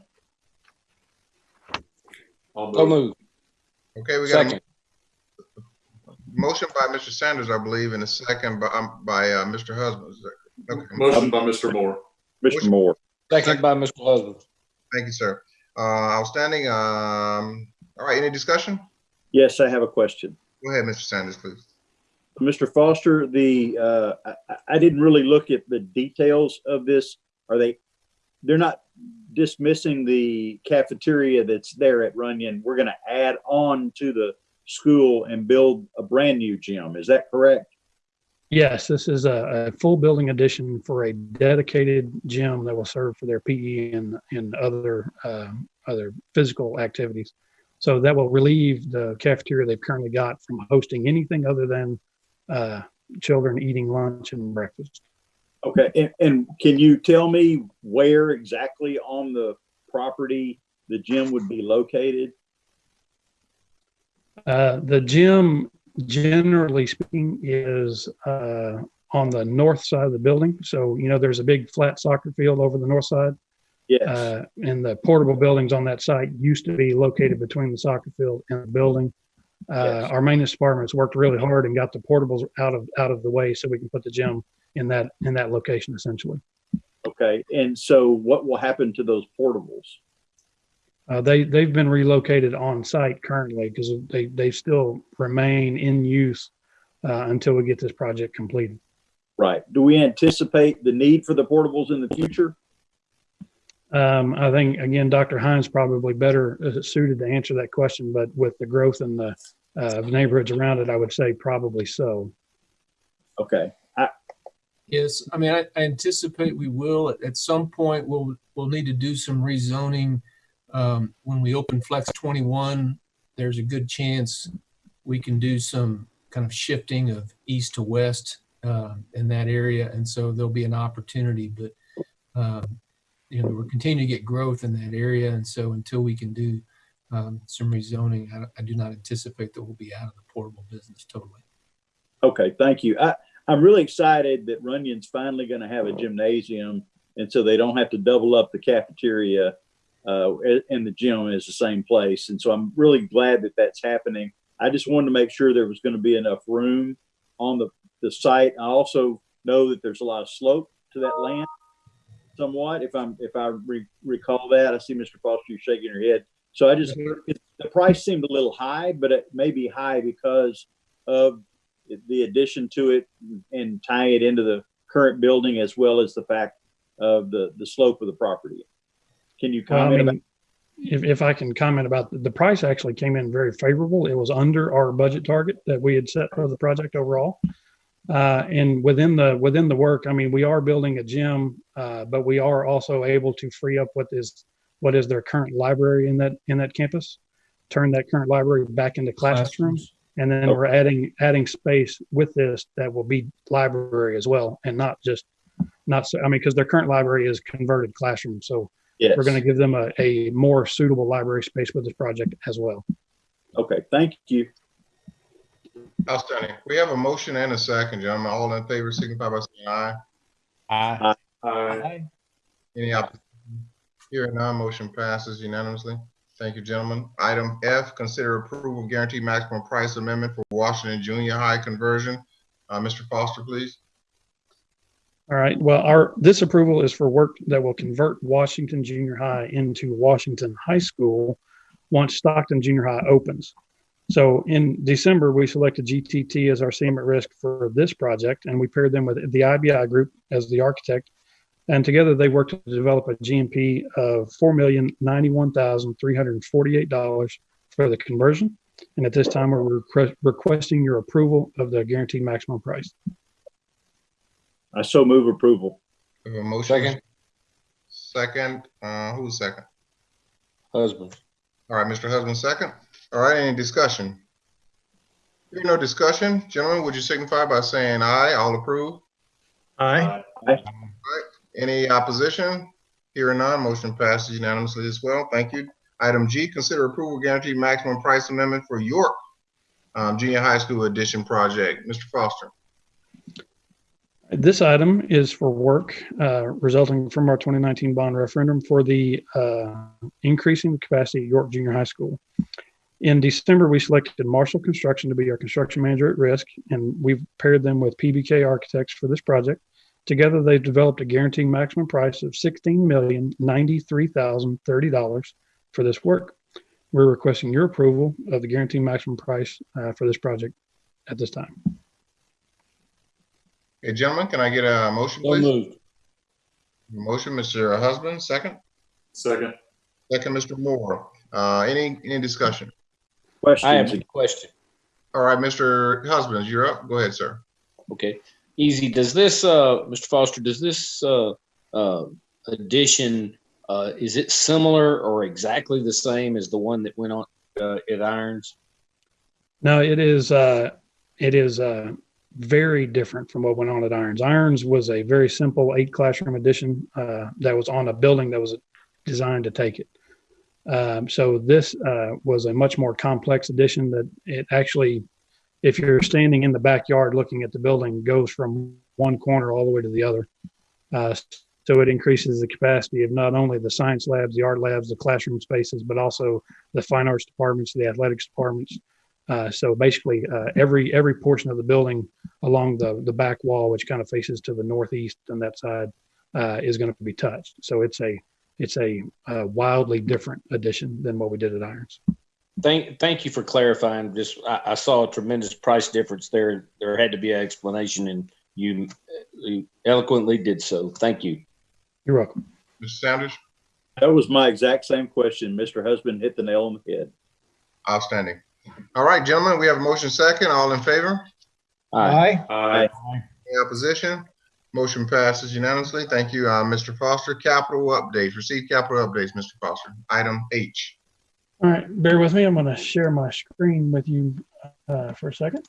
I'll So move. move. okay, we got a Second. motion by Mr. Sanders, I believe, and a second by, um, by, uh, Mr. Husbands. Okay, Motion by Mr. Moore. Mr. Moore. Second by Mr. Husband. thank you, sir. Uh, outstanding, um, all right, any discussion? Yes, I have a question. Go ahead, Mr. Sanders, please. Mr. Foster, the, uh, I, I didn't really look at the details of this. Are they, they're not dismissing the cafeteria that's there at Runyan. We're gonna add on to the school and build a brand new gym. Is that correct? Yes, this is a, a full building addition for a dedicated gym that will serve for their PE and, and other, um, other physical activities. So that will relieve the cafeteria they've currently got from hosting anything other than, uh, children eating lunch and breakfast. Okay, and, and can you tell me where exactly on the property the gym would be located? Uh, the gym, generally speaking, is uh, on the north side of the building. So, you know, there's a big flat soccer field over the north side. Yes, Uh, and the portable buildings on that site used to be located between the soccer field and the building. Uh, Yes. Our maintenance department's worked really hard and got the portables out of, out of the way so we can put the gym in that, in that location essentially. okay, and so what will happen to those portables? Uh, they, they've been relocated on site currently because they, they still remain in use uh, until we get this project completed. Right, do we anticipate the need for the portables in the future? Um, I think, again, Dr. Hines probably better uh, suited to answer that question, but with the growth in the uh, neighborhoods around it, I would say probably so. Okay, Yes, I mean, I, I anticipate we will, at, at some point, we'll, we'll need to do some rezoning. Um, when we open Flex twenty-one, there's a good chance we can do some kind of shifting of east to west, uh, in that area. And so there'll be an opportunity, but, um, you know, we're continuing to get growth in that area. And so until we can do, um, some rezoning, I, I do not anticipate that we'll be out of the portable business totally. okay, thank you. I, I'm really excited that Runyan's finally gonna have a gymnasium, and so they don't have to double up the cafeteria, uh, and the gym is the same place, and so I'm really glad that that's happening. I just wanted to make sure there was gonna be enough room on the, the site. I also know that there's a lot of slope to that land somewhat, if I'm, if I re- recall that. I see Mr. Foster, you shaking your head. So I just, it- the price seemed a little high, but it may be high because of the addition to it and tying it into the current building as well as the fact of the, the slope of the property. Can you I comment about? mean, if, if I can comment about, the, the price actually came in very favorable. It was under our budget target that we had set for the project overall. Uh, and within the within the work, I mean, we are building a gym, uh, but we are also able to free up what is what is their current library in that in that campus, turn that current library back into classrooms, and then oh. we're adding adding space with this that will be library as well, and not just not so. I mean, because their current library is converted classroom, so Yes. we're going to give them a, a more suitable library space with this project as well. Okay, thank you. Outstanding. We have a motion and a second, gentlemen. All in favor signify by saying aye. Aye. Aye. Any opposition? Hearing none, motion passes unanimously. Thank you, gentlemen. Item F, consider approval of guaranteed maximum price amendment for Washington Junior High conversion. Uh, Mr. Foster, please. All right. Well, our this approval is for work that will convert Washington Junior High into Washington High School once Stockton Junior High opens. So in December, we selected GTT as our CM at risk for this project, and we paired them with the IBI group as the architect. And together they worked to develop a GMP of four million ninety-one thousand three hundred and forty-eight dollars for the conversion. And at this time, we're request- requesting your approval of the guaranteed maximum price. I so move approval. We have a motion. Second. Second, uh, who's second? Husband. All right, Mr. Husband, second. All right, any discussion? Hearing no discussion, gentlemen, would you signify by saying aye? All approve? Aye. Any opposition? Hearing none, motion passes unanimously as well. Thank you. Item G, consider approval guaranteed maximum price amendment for York um, Junior High School Addition Project. Mr. Foster. This item is for work uh, resulting from our 2019 bond referendum for the uh, increasing the capacity York Junior High School. In December, we selected Marshall Construction to be our construction manager at risk, and we've paired them with PBK Architects for this project. Together, they've developed a guaranteed maximum price of $16,093,030 for this work. We're requesting your approval of the guaranteed maximum price uh, for this project at this time. Okay, gentlemen, can I get a motion, So please? moved. Motion, Mr. Husband, second. Second. Second, Mr. Moore. Uh, any, any discussion? I have a question. All right, Mr. Husband, you're up. Go ahead, sir. Okay, easy. Does this, uh, Mr. Foster, does this, uh, uh, addition, uh, is it similar or exactly the same as the one that went on, uh, at Irons? No, it is. Uh, it is uh, very different from what went on at Irons. Irons was a very simple eight classroom addition uh, that was on a building that was designed to take it. Um, so this uh, was a much more complex addition that it actually, if you're standing in the backyard looking at the building, goes from one corner all the way to the other. Uh, so it increases the capacity of not only the science labs, the art labs, the classroom spaces, but also the fine arts departments, the athletics departments. Uh, so basically, uh, every every portion of the building along the the back wall, which kind of faces to the northeast on that side, uh, is going to be touched. So it's a it's a, uh wildly different addition than what we did at Irons. Thank, thank you for clarifying. Just, I, I saw a tremendous price difference there. There had to be an explanation and you you eloquently did so. Thank you. You're welcome. Mr. Sanders? That was my exact same question. Mr. Husband hit the nail on the head. Outstanding. All right, gentlemen, we have a motion second. All in favor? Aye. Aye. Any opposition? Motion passes unanimously. Thank you, uh, Mr. Foster. Capital updates, receive capital updates, Mr. Foster. Item H. All right, bear with me. I'm going to share my screen with you uh, for a second.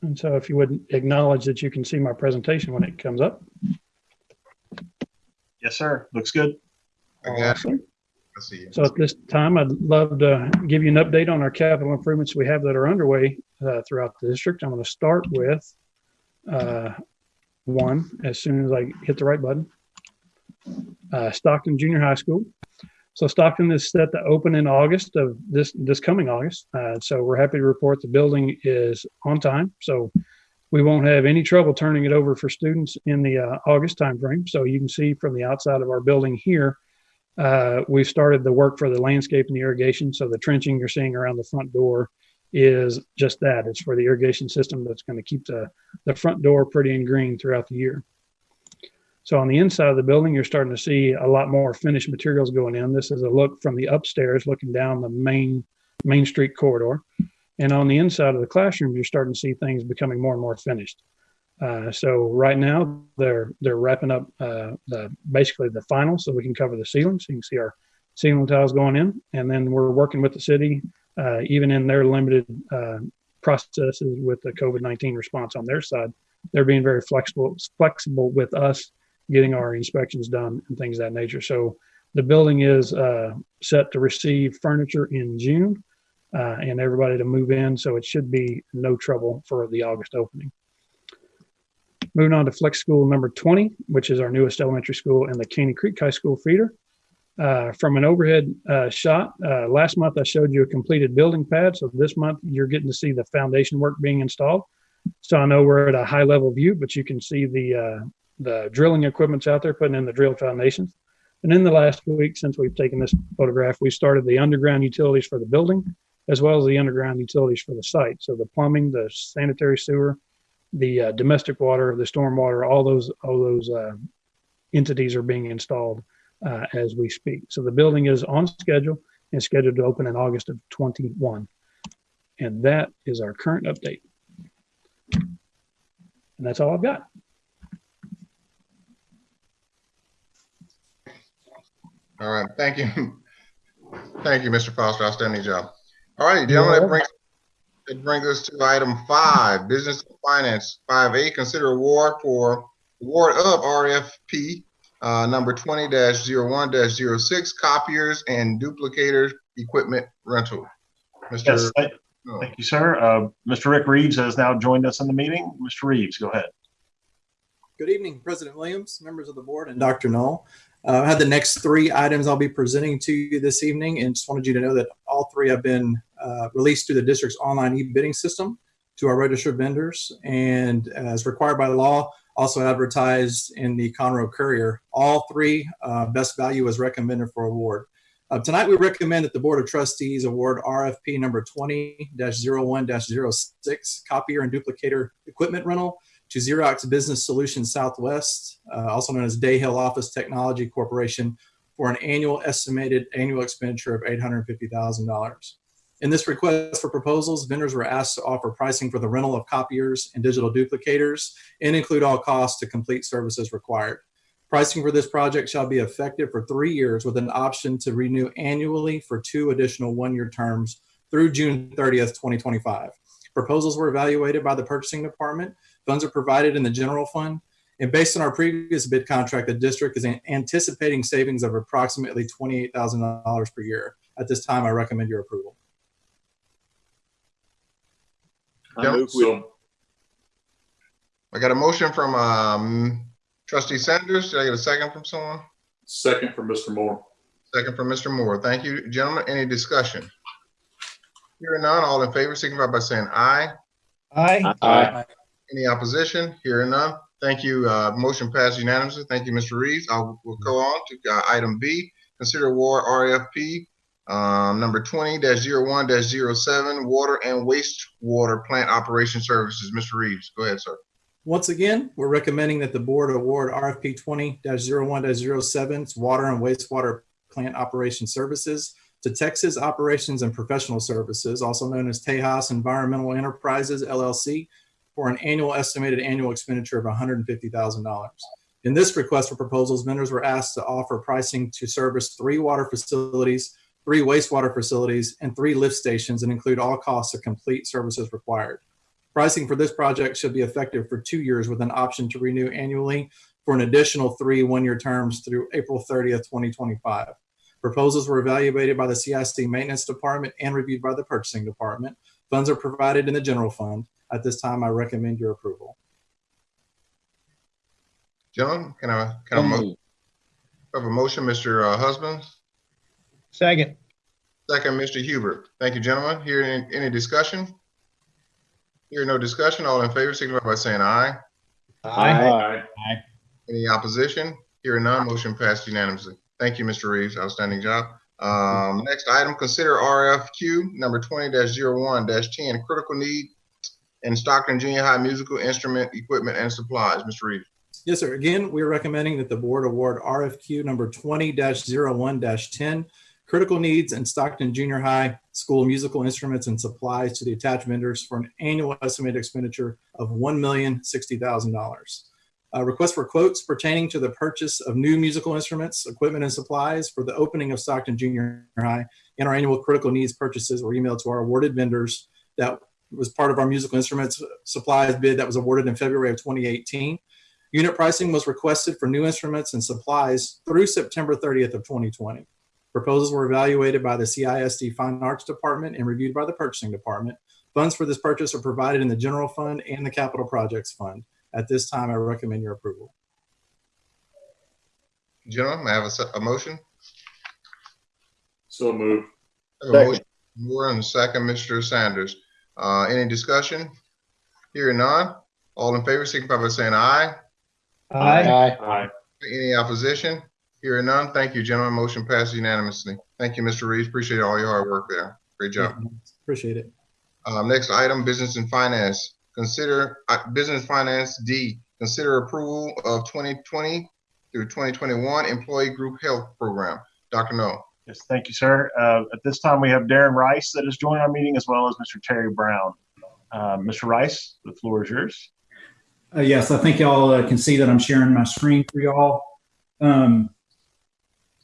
And so if you wouldn't acknowledge that you can see my presentation when it comes up. Yes, sir. Looks good. Awesome. I see you. So at this time, I'd love to give you an update on our capital improvements we have that are underway uh, throughout the district. I'm going to start with uh, one as soon as I hit the right button. Uh, Stockton Junior High School. So Stockton is set to open in August of this this coming August. Uh, so we're happy to report the building is on time. So we won't have any trouble turning it over for students in the uh, August timeframe. So you can see from the outside of our building here, uh, we've started the work for the landscape and the irrigation. So the trenching you're seeing around the front door is just that. It's for the irrigation system that's going to keep the, the front door pretty and green throughout the year. So on the inside of the building, you're starting to see a lot more finished materials going in. This is a look from the upstairs, looking down the main Main Street corridor. And on the inside of the classroom, you're starting to see things becoming more and more finished. Uh, so right now they're they're wrapping up uh, the basically the final, so we can cover the ceiling. So you can see our ceiling tiles going in, and then we're working with the city, uh, even in their limited uh, processes with the COVID nineteen response on their side. They're being very flexible flexible with us getting our inspections done and things of that nature. So the building is uh, set to receive furniture in June uh, and everybody to move in. So it should be no trouble for the August opening. Moving on to Flex School number 20, which is our newest elementary school and the Caney Creek High School feeder. Uh, from an overhead uh, shot, uh, last month I showed you a completed building pad. So this month you're getting to see the foundation work being installed. So I know we're at a high level view, but you can see the uh, the drilling equipment's out there putting in the drill foundations. And in the last week, since we've taken this photograph, we started the underground utilities for the building, as well as the underground utilities for the site. So the plumbing, the sanitary sewer, the uh, domestic water, the stormwater, all those all those uh, entities are being installed uh, as we speak. So the building is on schedule and scheduled to open in August of 21. And that is our current update. And that's all I've got. All right, thank you. Thank you, Mr. Foster. Outstanding job. All right, gentlemen, that brings, that brings us to item five, business and finance. Five A, consider award for award of RFP uh, number twenty one 6 copiers and duplicator equipment rental. Yes, Mr. thank, thank you, sir. Uh, Mr. Rick Reeves has now joined us in the meeting. Mr. Reeves, go ahead. Good evening, President Williams, members of the board, and Dr. Null. Uh, I have the next three items I'll be presenting to you this evening, and just wanted you to know that all three have been uh, released through the district's online e-bidding system to our registered vendors, and as required by law, also advertised in the Conroe Courier. All three uh, best value was recommended for award. Uh, tonight, we recommend that the Board of Trustees award RFP number 20-01-06, copier and duplicator equipment rental to Xerox Business Solutions Southwest, uh, also known as Dahill Office Technology Corporation, for an annual estimated annual expenditure of $850,000. In this request for proposals, vendors were asked to offer pricing for the rental of copiers and digital duplicators and include all costs to complete services required. Pricing for this project shall be effective for three years with an option to renew annually for two additional one-year terms through June 30th, 2025. Proposals were evaluated by the purchasing department Funds are provided in the general fund. And based on our previous bid contract, the district is anticipating savings of approximately $28,000 per year. At this time, I recommend your approval. I move we, So, I got a motion from um, trustee Sanders. Did I get a second from someone? second from Mr. Moore. Second from Mr. Moore. Thank you, gentlemen. Any discussion? Hearing none, all in favor, signify by saying aye. Aye. Aye. Any opposition? Hearing none. Thank you. Uh, motion passed unanimously. Thank you, Mr. Reeves. I'll, we'll go on to uh, item B. Consider award RFP um, number twenty one 7 water and wastewater plant operation services. Mr. Reeves, go ahead, sir. Once again, we're recommending that the board award RFP 20-01-07 water and wastewater plant operation services to Texas Operations and Professional Services, also known as Tejas Environmental Enterprises LLC, for an annual estimated annual expenditure of $150,000. In this request for proposals, vendors were asked to offer pricing to service three water facilities, three wastewater facilities, and three lift stations and include all costs of complete services required. Pricing for this project should be effective for two years with an option to renew annually for an additional three one-year terms through April 30th, 2025. Proposals were evaluated by the CIC Maintenance Department and reviewed by the Purchasing Department. Funds are provided in the general fund. At this time, I recommend your approval. Gentlemen, can I, can I mo- have a motion, Mr. uh, Husbands? Second. Second, Mr. Hubert. Thank you, gentlemen. Here, any, any discussion? Here, no discussion. All in favor, signify by saying aye. Aye. Any opposition? Here none, motion passed unanimously. Thank you, Mr. Reeves. Outstanding job. Um, next item, consider RFQ number twenty one ten, critical need in Stockton Junior High musical instrument, equipment, and supplies. Mr. Reeves. Yes, sir. Again, we're recommending that the board award RFQ number 20-01-10 critical needs and Stockton Junior High School musical instruments and supplies to the attached vendors for an annual estimated expenditure of $1,060,000. Uh, request for quotes pertaining to the purchase of new musical instruments, equipment, and supplies for the opening of Stockton Junior High and our annual critical needs purchases were emailed to our awarded vendors. That was part of our musical instruments supplies bid that was awarded in February of 2018. Unit pricing was requested for new instruments and supplies through September 30th of 2020. Proposals were evaluated by the CISD Fine Arts Department and reviewed by the Purchasing Department. Funds for this purchase are provided in the General Fund and the Capital Projects Fund. At this time, I recommend your approval. Gentlemen, may I have a, a motion? So moved. I have a motion, Moore and second, Mr. Sanders. Uh, any discussion? Hearing none. All in favor, signify by saying aye. Aye. Aye. Any opposition? Hearing none. Thank you, gentlemen. Motion passes unanimously. Thank you, Mr. Reeves. Appreciate all your hard work there. Great job. Appreciate it. Um, next item, business and finance. Consider, uh, business finance D, consider approval of twenty twenty through twenty twenty-one employee group health program. Dr. Null. Yes, thank you, sir. Uh, At this time, we have Darren Rice that is joining our meeting as well as Mr. Terry Brown. Uh, Mr. Rice, the floor is yours. Uh, yes, I think y'all uh, can see that I'm sharing my screen for y'all. Um,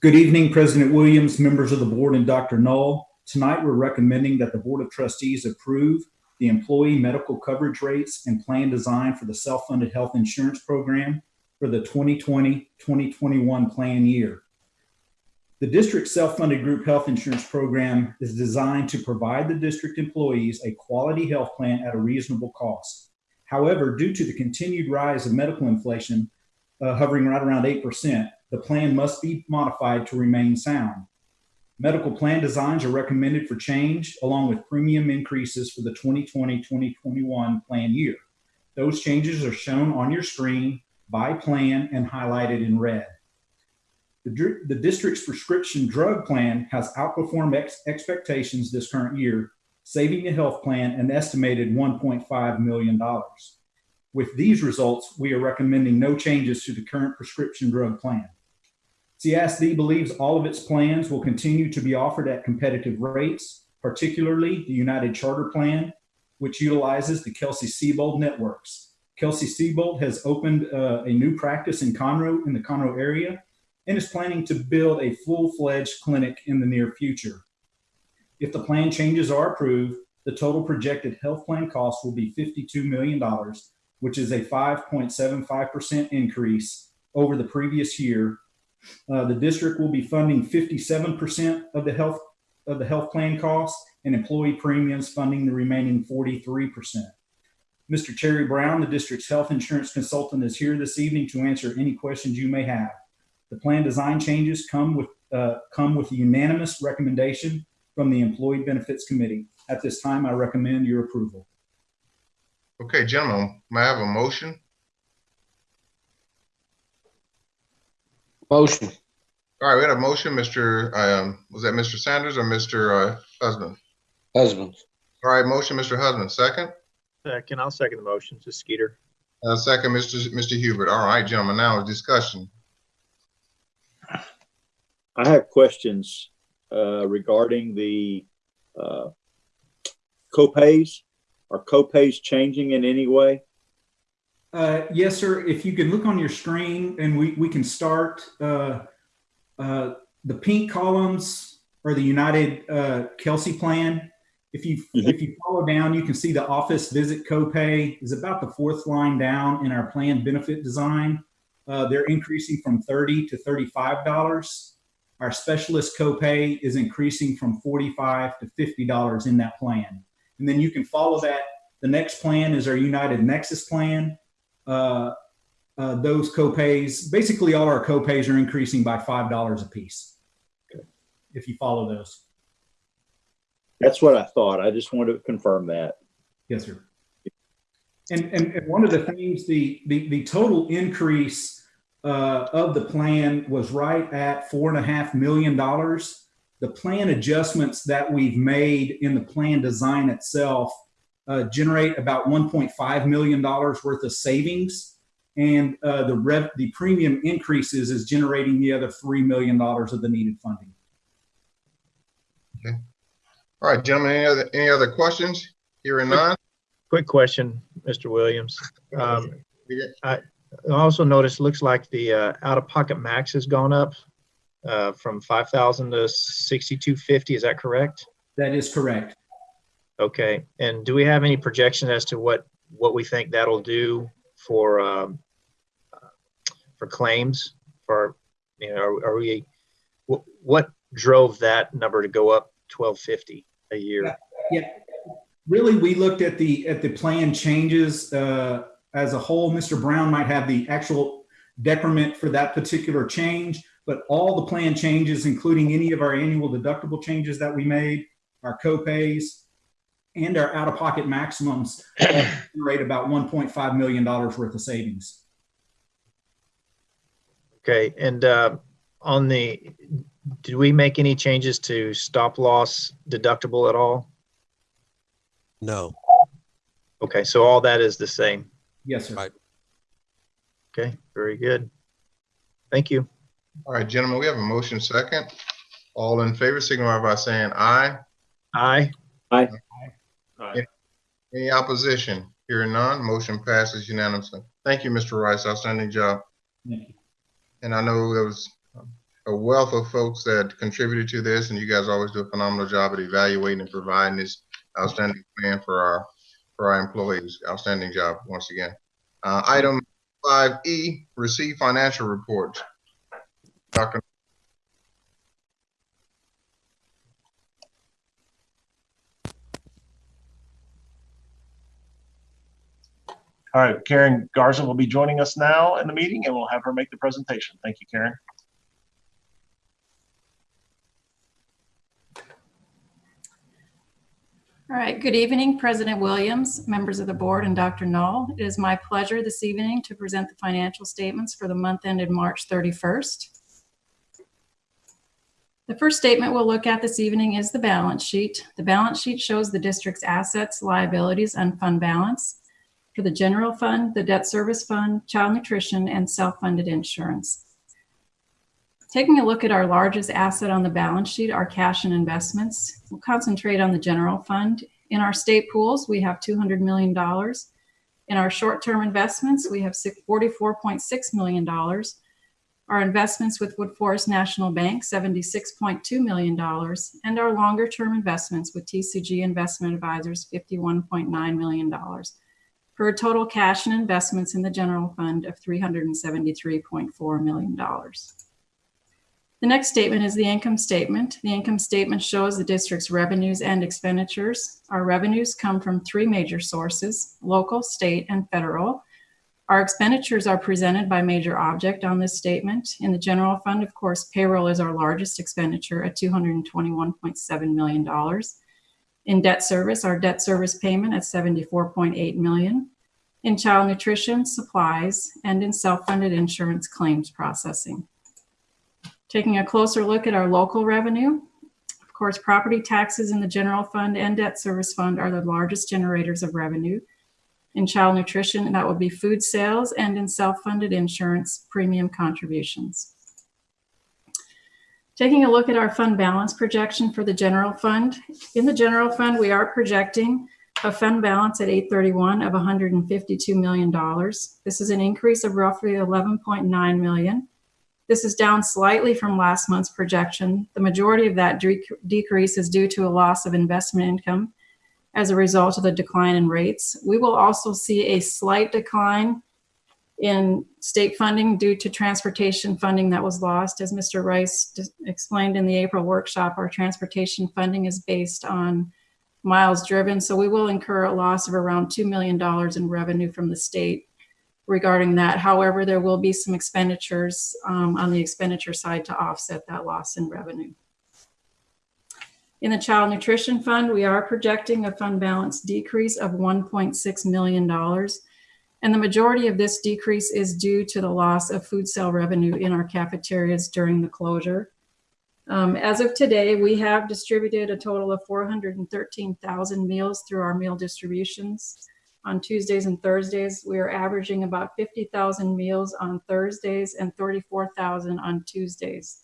good evening, President Williams, members of the board, and Dr. Null. Tonight, we're recommending that the Board of Trustees approve the employee medical coverage rates and plan design for the self-funded health insurance program for the 2020-2021 plan year. The district's self-funded group health insurance program is designed to provide the district employees a quality health plan at a reasonable cost. However, due to the continued rise of medical inflation uh, hovering right around 8%, the plan must be modified to remain sound. Medical plan designs are recommended for change along with premium increases for the 2020-2021 plan year. Those changes are shown on your screen by plan and highlighted in red. The, the district's prescription drug plan has outperformed ex- expectations this current year, saving the health plan an estimated $1.5 million. With these results, we are recommending no changes to the current prescription drug plan. CSD believes all of its plans will continue to be offered at competitive rates, particularly the United Charter Plan, which utilizes the Kelsey-Seybold networks. Kelsey-Seybold has opened uh, a new practice in Conroe, in the Conroe area, and is planning to build a full-fledged clinic in the near future. If the plan changes are approved, the total projected health plan cost will be $52 million, which is a 5.75% increase over the previous year. Uh, the district will be funding 57% of the health of the health plan costs and employee premiums funding the remaining 43%. Mr. Terry Brown, the district's health insurance consultant, is here this evening to answer any questions you may have. The plan design changes come with uh, come with a unanimous recommendation from the Employee Benefits Committee. At this time, I recommend your approval. Okay, gentlemen, may I have a motion? Motion. All right, we had a motion, Mr. Um, was that Mr. Sanders or Mr. Uh, Husband? Husband. All right, motion, Mr. Husband, second. Second, I'll second the motion. This is Skeeter. Uh, second, Mr. Mr. Hubert. All right, gentlemen, now discussion. I have questions uh, regarding the uh, copays. Are copays changing in any way? Uh, yes, sir. If you can look on your screen and we, we can start, uh, uh, the pink columns are the United uh, Kelsey plan. If you if you follow down, you can see the office visit copay is about the fourth line down in our plan benefit design. Uh, they're increasing from thirty to thirty-five dollars. Our specialist copay is increasing from forty-five to fifty dollars in that plan. And then you can follow that. The next plan is our United Nexus plan. Uh, uh, those copays, basically all our copays are increasing by five dollars a piece. If you follow those. That's what I thought. I just wanted to confirm that. Yes, sir. And, and, and one of the things, the, the, the total increase uh, of the plan was right at four and a half million dollars. The plan adjustments that we've made in the plan design itself uh, generate about 1.5 million dollars worth of savings, and uh, the rev the premium increases is generating the other three million dollars of the needed funding. Okay. All right, gentlemen, any other, any other questions? Hearing none? Quick question, Mr. Williams. Um, Yeah. I also noticed, looks like the uh, out-of-pocket max has gone up uh, from 5,000 to 6,250. Is that correct? That is correct. Okay. And do we have any projection as to what, what we think that'll do for, um, for claims for, you know, are are we, wh- what drove that number to go up 1250 a year? Yeah, really, we looked at the, at the plan changes uh, as a whole. Mr. Brown might have the actual decrement for that particular change, but all the plan changes, including any of our annual deductible changes that we made, our co-pays, and our out-of-pocket maximums generate about $1.5 million worth of savings. Okay. And uh, on the, did we make any changes to stop loss deductible at all? No. Okay. So all that is the same. Yes, sir. Right. Okay. Very good. Thank you. All right, gentlemen, we have a motion second. All in favor, signify by saying aye. Aye. Aye. Aye. Any opposition? Hearing none, motion passes unanimously. Thank you, Mr. Rice. Outstanding job. Thank you. And I know there was a wealth of folks that contributed to this, and you guys always do a phenomenal job at evaluating and providing this outstanding plan for our, for our employees. Outstanding job, once again. Uh, item five E, receive financial reports. Dr. All right, Karen Garza will be joining us now in the meeting and we'll have her make the presentation. Thank you, Karen. All right, good evening, President Williams, members of the board, and Dr. Null. It is my pleasure this evening to present the financial statements for the month ended March 31st. The first statement we'll look at this evening is the balance sheet. The balance sheet shows the district's assets, liabilities, and fund balance for the general fund, the debt service fund, child nutrition, and self-funded insurance. Taking a look at our largest asset on the balance sheet, our cash and investments, we'll concentrate on the general fund. In our state pools, we have $200 million. In our short-term investments, we have $44.6 million. Our investments with Woodforest National Bank, $76.2 million. And our longer-term investments with TCG Investment Advisors, $51.9 million. For a total cash and investments in the general fund of $373.4 million. The next statement is the income statement. The income statement shows the district's revenues and expenditures. Our revenues come from three major sources, local, state, and federal. Our expenditures are presented by major object on this statement. In the general fund, of course, payroll is our largest expenditure at $221.7 million. In debt service, our debt service payment at 74.8 million. In child nutrition, supplies, and in self-funded insurance claims processing. Taking a closer look at our local revenue, of course, property taxes in the general fund and debt service fund are the largest generators of revenue. In child nutrition, that would be food sales, and in self-funded insurance, premium contributions. Taking a look at our fund balance projection for the general fund. In the general fund, we are projecting a fund balance at 831 of $152 million. This is an increase of roughly 11.9 million. This is down slightly from last month's projection. The majority of that dec- decrease is due to a loss of investment income as a result of the decline in rates. We will also see a slight decline in state funding due to transportation funding that was lost. As Mr. Rice explained in the April workshop, our transportation funding is based on miles driven. So we will incur a loss of around $2 million in revenue from the state regarding that. However, there will be some expenditures um, on the expenditure side to offset that loss in revenue. In the Child Nutrition Fund, we are projecting a fund balance decrease of $1.6 million. And the majority of this decrease is due to the loss of food sale revenue in our cafeterias during the closure. Um, as of today, we have distributed a total of 413,000 meals through our meal distributions. On Tuesdays and Thursdays, we are averaging about 50,000 meals on Thursdays and 34,000 on Tuesdays.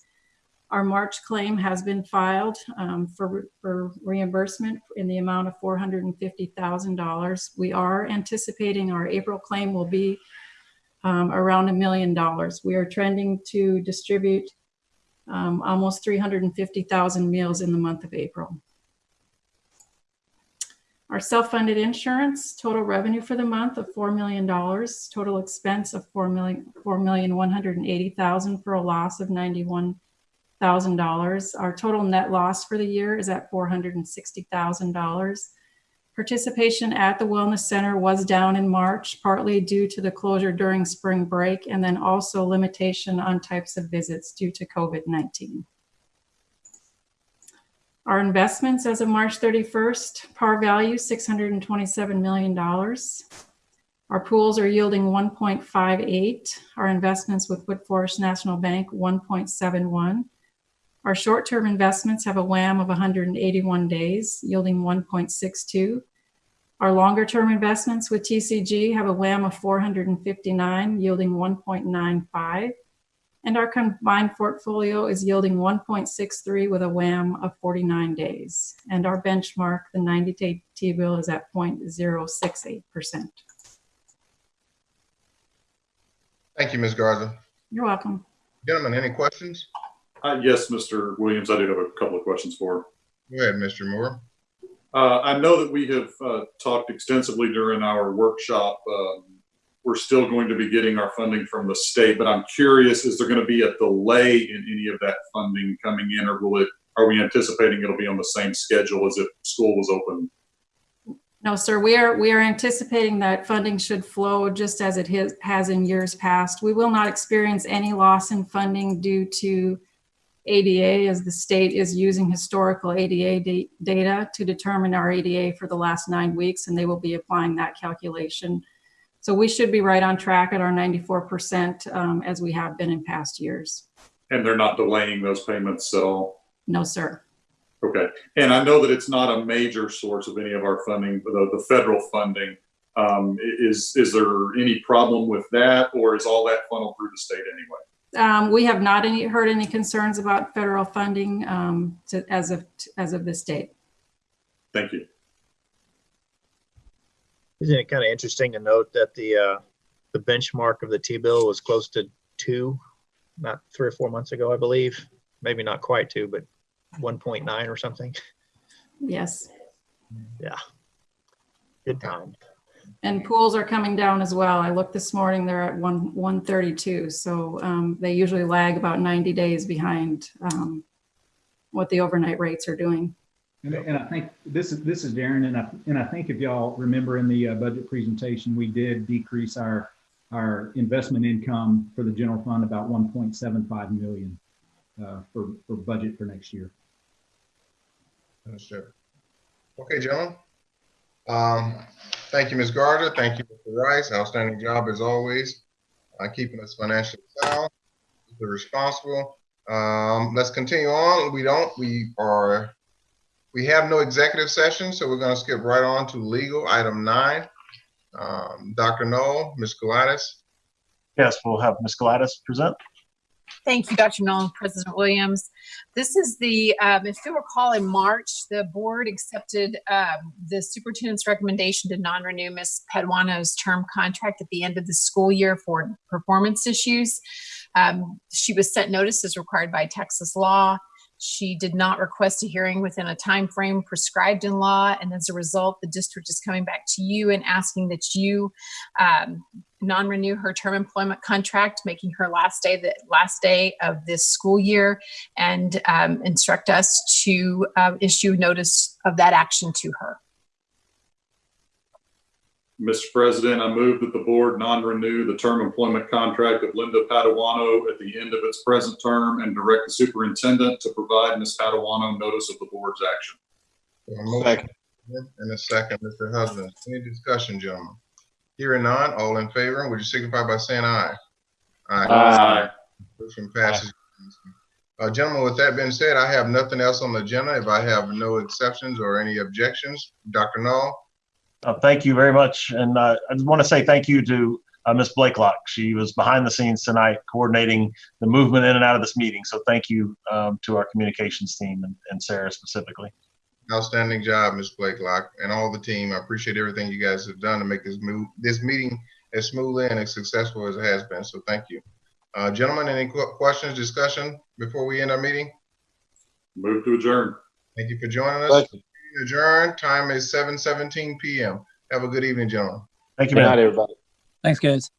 Our March claim has been filed um, for, for reimbursement in the amount of $450,000. We are anticipating our April claim will be um, around a million dollars. We are trending to distribute um, almost 350,000 meals in the month of April. Our self-funded insurance, total revenue for the month of $4 million, total expense of $4 million, $4,180,000 for a loss of $91,000. Our total net loss for the year is at $460,000. Participation at the Wellness Center was down in March, partly due to the closure during spring break, and then also limitation on types of visits due to COVID-19. Our investments as of March 31st, par value $627 million. Our pools are yielding 1.58. Our investments with Woodforest National Bank, 1.71. Our short-term investments have a WAM of 181 days, yielding 1.62. Our longer-term investments with TCG have a WAM of 459, yielding 1.95. And our combined portfolio is yielding 1.63 with a WAM of 49 days. And our benchmark, the 90-day T-bill, is at 0.068%. Thank you, Ms. Garza. You're welcome. Gentlemen, any questions? Uh, yes, Mr. Williams, I do have a couple of questions for. Go ahead, Mr. Moore. Uh, I know that we have uh, talked extensively during our workshop. Um, we're still going to be getting our funding from the state, but I'm curious, is there going to be a delay in any of that funding coming in, or will it? Are we anticipating it'll be on the same schedule as if school was open? No, sir, we are, we are anticipating that funding should flow just as it has, has in years past. We will not experience any loss in funding due to ADA as the state is using historical ADA data to determine our ADA for the last nine weeks, and they will be applying that calculation. So we should be right on track at our 94% um, as we have been in past years. And they're not delaying those payments at all? No, sir. Okay. And I know that it's not a major source of any of our funding, but the, the federal funding. Um, is, is there any problem with that, or is all that funneled through the state anyway? Um, we have not any, heard any concerns about federal funding um, to, as of as of this date. Thank you. Isn't it kind of interesting to note that the, uh, the benchmark of the T-bill was close to two, not three or four months ago, I believe. Maybe not quite two, but 1.9 or something. Yes. Yeah. Good time. And pools are coming down as well. I looked this morning, they're at one, 132. So um, they usually lag about 90 days behind um, what the overnight rates are doing. And, and I think this is, this is Darren, and I, and I think if y'all remember in the uh, budget presentation, we did decrease our, our investment income for the general fund about 1.75 million uh, for, for budget for next year. Understood. Okay, gentlemen. Um, thank you, Ms. Garza. Thank you, Mr. Rice. Outstanding job as always, uh, keeping us financially sound, responsible. Um, let's continue on. We don't, we are, we have no executive session, so we're gonna skip right on to legal, item nine. Um, Dr. Null, Ms. Gladys. Yes, we'll have Ms. Gladys present. Thank you, Dr. Nolan, President Williams. This is the, um, if you recall, in March, the board accepted um, the superintendent's recommendation to non-renew Ms. Paduano's term contract at the end of the school year for performance issues. Um, she was sent notice as required by Texas law. She did not request a hearing within a time frame prescribed in law, and as a result, the district is coming back to you and asking that you um, non-renew her term employment contract, making her last day the last day of this school year, and um, instruct us to uh, issue notice of that action to her. Mr. President, I move that the board non-renew the term employment contract of Linda Paduano at the end of its present term and direct the superintendent to provide Ms. Paduano notice of the board's action. Second. And a second, Mr. Husband. Any discussion, gentlemen? Hearing none, all in favor, would you signify by saying aye? Aye. Motion passes. Uh, gentlemen, with that being said, I have nothing else on the agenda. If I have no exceptions or any objections, Dr. Null? Uh, Thank you very much. And uh, I just want to say thank you to uh, Ms. Blakelock. She was behind the scenes tonight coordinating the movement in and out of this meeting. So thank you um, to our communications team and, and Sarah specifically. Outstanding job, Ms. Blakelock, and all the team. I appreciate everything you guys have done to make this move, this meeting as smooth and as successful as it has been. So thank you. Uh, gentlemen, any qu- questions, discussion before we end our meeting? Move to adjourn. Thank you for joining us. Adjourn. Time is seven seventeen PM. Have a good evening, gentlemen. Thank you, man. Good night, everybody. Thanks, guys.